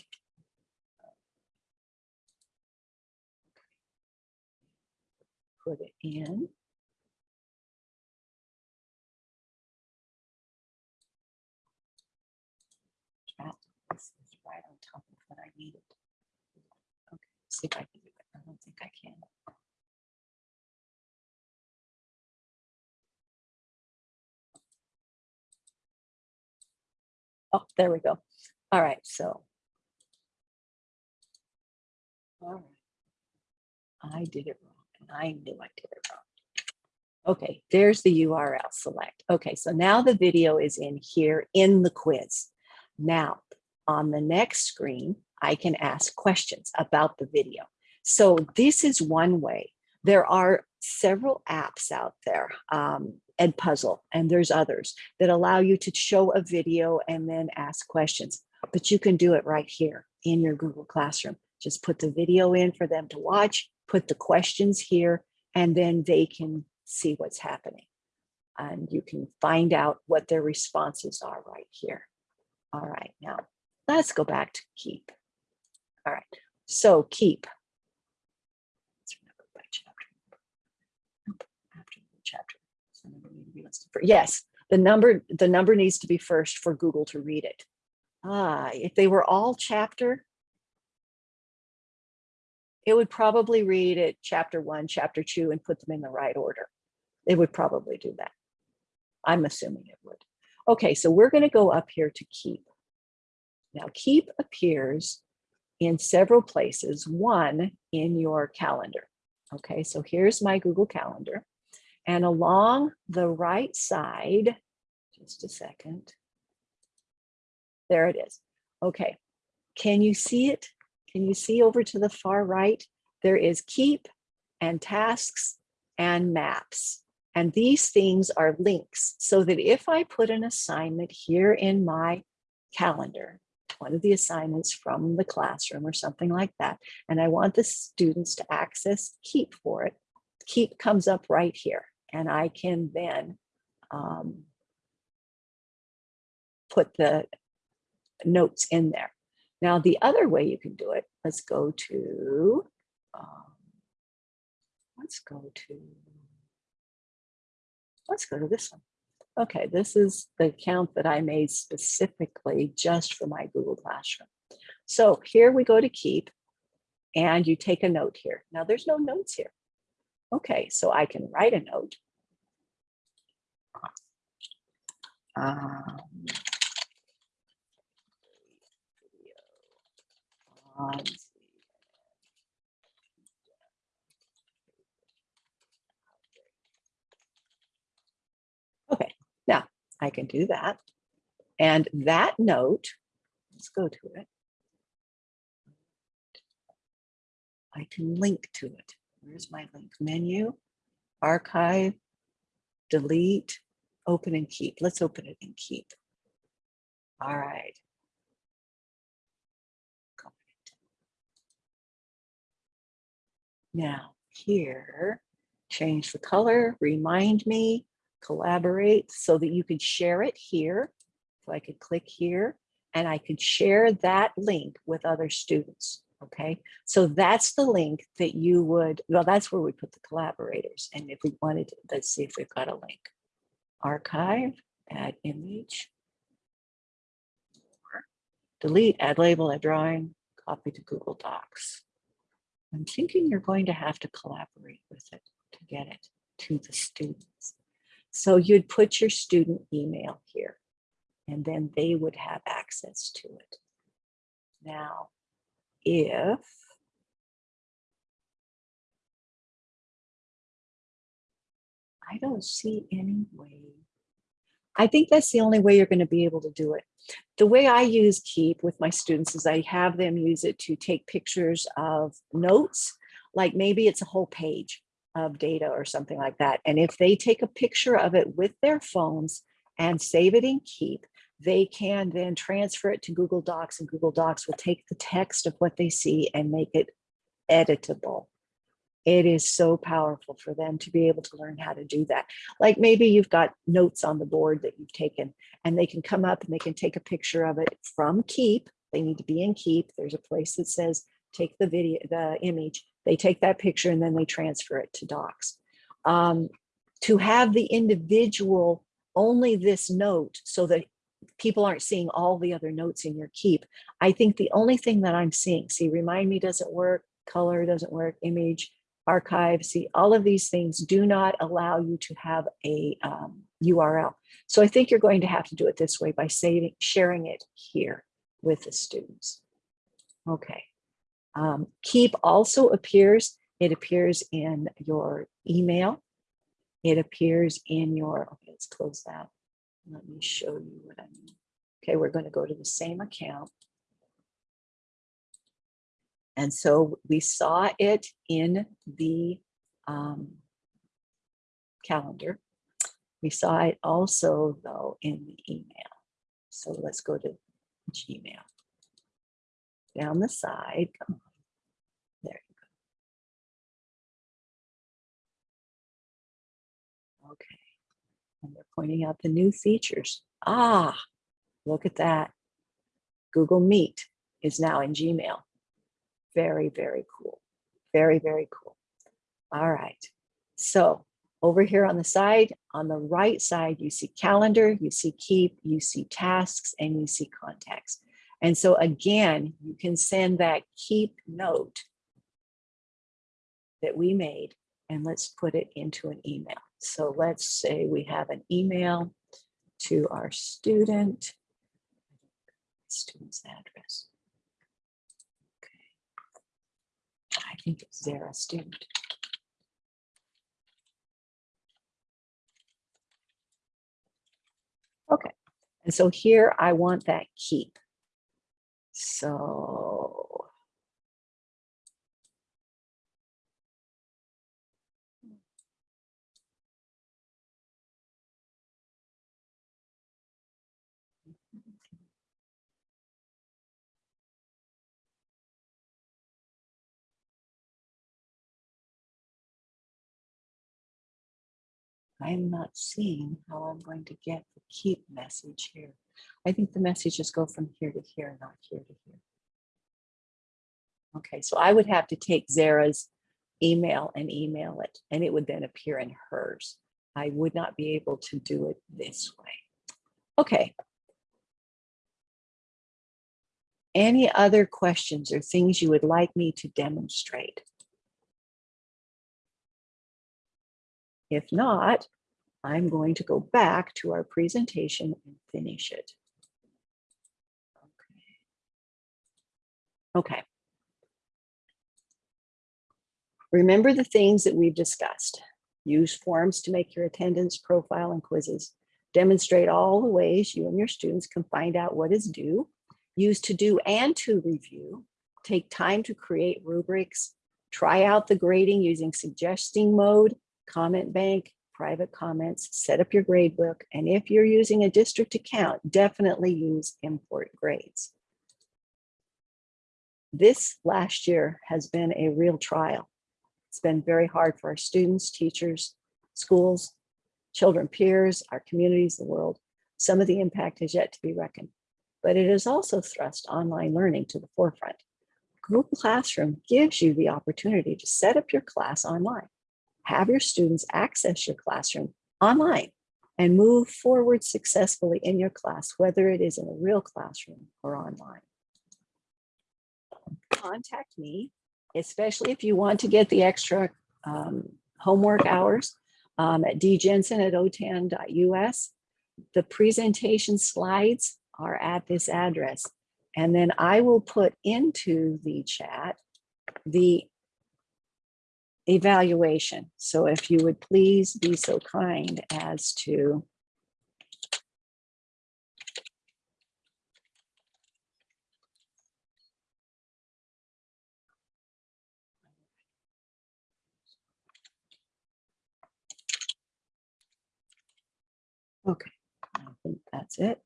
Put it in. Chat. This is right on top of what I needed. Okay, let's I can do it. I don't think I can. Oh, there we go. All right, so. All right. I did it wrong and I knew I did it wrong. Okay, there's the URL select. Okay, so now the video is in here in the quiz. Now, on the next screen, I can ask questions about the video. So this is one way. There are several apps out there, um, Edpuzzle, and there's others that allow you to show a video and then ask questions. But you can do it right here in your Google Classroom. Just put the video in for them to watch, put the questions here, and then they can see what's happening. And you can find out what their responses are right here. All right, now let's go back to keep. All right, so keep. Yes, the number, the number needs to be first for Google to read it. Ah, if they were all chapter, it would probably read it chapter one, chapter two, and put them in the right order. It would probably do that. I'm assuming it would. Okay, so we're going to go up here to keep. Now keep appears in several places, one in your calendar. Okay, so here's my Google Calendar. And along the right side, just a second. There it is. Okay, can you see it? Can you see over to the far right? There is keep and tasks and maps. And these things are links so that if I put an assignment here in my calendar, one of the assignments from the classroom or something like that, and I want the students to access Keep for it, Keep comes up right here. And I can then um, put the notes in there. Now, the other way you can do it, let's go to, um, let's go to, let's go to this one. Okay, this is the account that I made specifically just for my Google Classroom. So here we go to keep and you take a note here. Now there's no notes here. Okay, so I can write a note. Um, I can do that. And that note, let's go to it. I can link to it. Where's my link? Menu, archive, delete, open and keep. Let's open it and keep. All right. Now here, change the color, remind me, collaborate so that you could share it here. So I could click here and I could share that link with other students. Okay, so that's the link that you would, well, that's where we put the collaborators. And if we wanted, to, let's see if we've got a link. Archive, add image. Delete, add label, add drawing, copy to Google Docs. I'm thinking you're going to have to collaborate with it to get it to the students. So you'd put your student email here and then they would have access to it. Now, if I don't see any way. I think that's the only way you're going to be able to do it. The way I use Keep with my students is I have them use it to take pictures of notes, like maybe it's a whole page of data or something like that. And if they take a picture of it with their phones and save it in Keep, they can then transfer it to Google Docs and Google Docs will take the text of what they see and make it editable. It is so powerful for them to be able to learn how to do that. Like maybe you've got notes on the board that you've taken and they can come up and they can take a picture of it from Keep. They need to be in Keep. There's a place that says take the video, the image. They take that picture and then they transfer it to Docs. Um, to have the individual only this note so that people aren't seeing all the other notes in your keep. I think the only thing that I'm seeing, see, remind me doesn't work, color doesn't work, image, archive, see, all of these things do not allow you to have a um, URL. So I think you're going to have to do it this way by saving, sharing it here with the students. Okay. Um, keep also appears, it appears in your email. It appears in your, okay, let's close that. Let me show you what I mean. Okay, we're going to go to the same account. And so we saw it in the um, calendar. We saw it also though in the email. So let's go to Gmail. Down the side, come on. There you go. Okay. And they're pointing out the new features. Ah, look at that. Google Meet is now in Gmail. Very, very cool. Very, very cool. All right. So over here on the side, on the right side, you see calendar, you see keep, you see tasks, and you see contacts. And so again, you can send that keep note that we made and let's put it into an email. So let's say we have an email to our student, student's address. Okay. I think it's Zara student. Okay, and so here I want that keep. So I'm not seeing how I'm going to get the keep message here. I think the messages go from here to here, not here to here. Okay, so I would have to take Zara's email and email it, and it would then appear in hers. I would not be able to do it this way. Okay. Any other questions or things you would like me to demonstrate? If not, I'm going to go back to our presentation and finish it. Okay. Okay. Remember the things that we've discussed. Use forms to make your attendance profile and quizzes. Demonstrate all the ways you and your students can find out what is due. Use to do and to review. Take time to create rubrics. Try out the grading using suggesting mode, comment bank, private comments, set up your grade book. And if you're using a district account, definitely use import grades. This last year has been a real trial. It's been very hard for our students, teachers, schools, children, peers, our communities, the world. Some of the impact has yet to be reckoned, but it has also thrust online learning to the forefront. Google Classroom gives you the opportunity to set up your class online, have your students access your classroom online, and move forward successfully in your class, whether it is in a real classroom or online. Contact me, especially if you want to get the extra um, homework hours um, at djensen at otan.us. The presentation slides are at this address. And then I will put into the chat the evaluation. So if you would please be so kind as to Okay, I think that's it.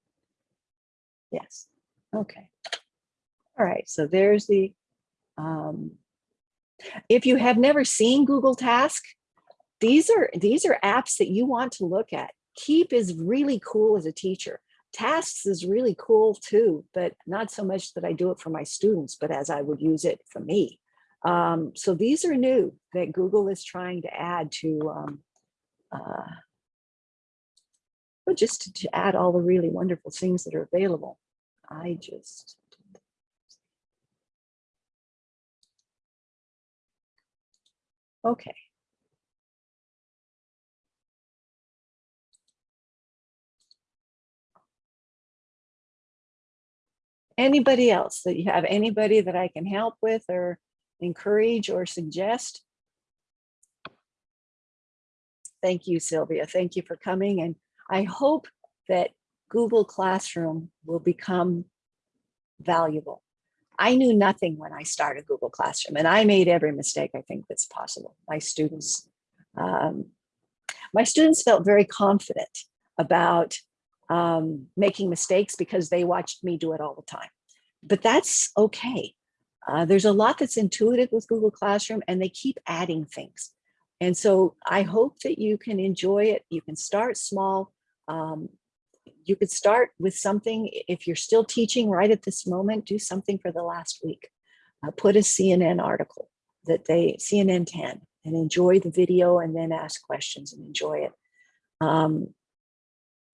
Yes, okay. All right, so there's the, um, if you have never seen Google Task, these are, these are apps that you want to look at. Keep is really cool as a teacher. Tasks is really cool too, but not so much that I do it for my students, but as I would use it for me. Um, so these are new that Google is trying to add to um, uh, but just to, to add all the really wonderful things that are available. I just. Okay. Anybody else that you have anybody that I can help with or encourage or suggest? Thank you, Sylvia. Thank you for coming and I hope that Google Classroom will become valuable. I knew nothing when I started Google Classroom and I made every mistake I think that's possible. My students, um, my students felt very confident about um, making mistakes because they watched me do it all the time. But that's okay. Uh, there's a lot that's intuitive with Google Classroom and they keep adding things. And so I hope that you can enjoy it. You can start small um, you could start with something, if you're still teaching right at this moment, do something for the last week. Uh, put a CNN article that they, CNN 10, and enjoy the video and then ask questions and enjoy it. Um,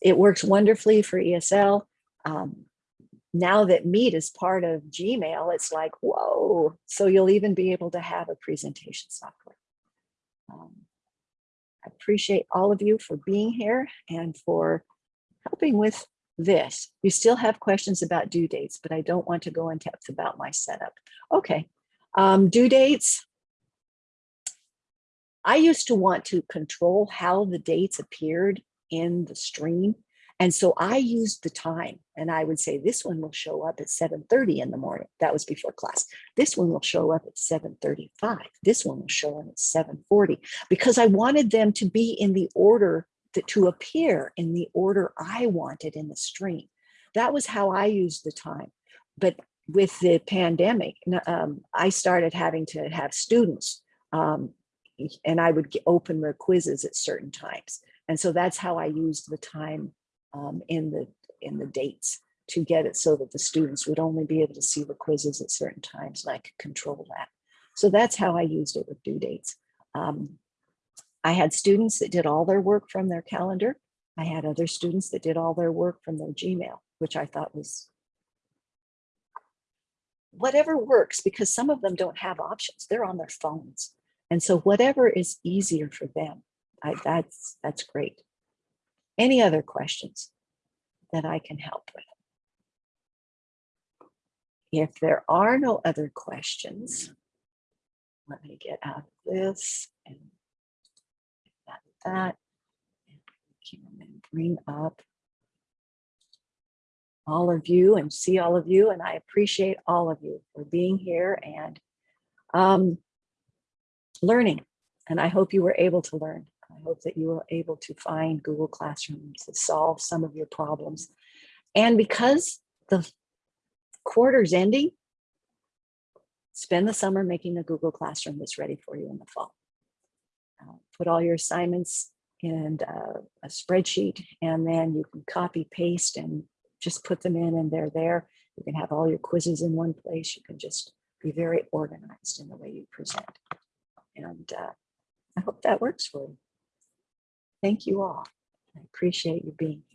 it works wonderfully for ESL. Um, now that Meet is part of Gmail, it's like, whoa. So you'll even be able to have a presentation software. Um, I appreciate all of you for being here and for helping with this. You still have questions about due dates, but I don't want to go in depth about my setup. Okay, um, due dates. I used to want to control how the dates appeared in the stream. And so I used the time and I would say this one will show up at 7.30 in the morning. That was before class. This one will show up at 7.35. This one will show up at 7.40 because I wanted them to be in the order that to appear in the order I wanted in the stream. That was how I used the time. But with the pandemic, um, I started having to have students um, and I would open the quizzes at certain times. And so that's how I used the time um, in the in the dates to get it so that the students would only be able to see the quizzes at certain times and I could control that. So that's how I used it with due dates. Um, I had students that did all their work from their calendar. I had other students that did all their work from their Gmail, which I thought was whatever works because some of them don't have options. They're on their phones. And so whatever is easier for them, I, that's, that's great. Any other questions that I can help with? If there are no other questions, let me get out of this and that, bring up all of you and see all of you. And I appreciate all of you for being here and um, learning. And I hope you were able to learn. I hope that you were able to find Google Classroom to solve some of your problems. And because the quarter's ending, spend the summer making a Google Classroom that's ready for you in the fall. Uh, put all your assignments in uh, a spreadsheet and then you can copy paste and just put them in and they're there. You can have all your quizzes in one place. You can just be very organized in the way you present. And uh, I hope that works for you. Thank you all. I appreciate you being here.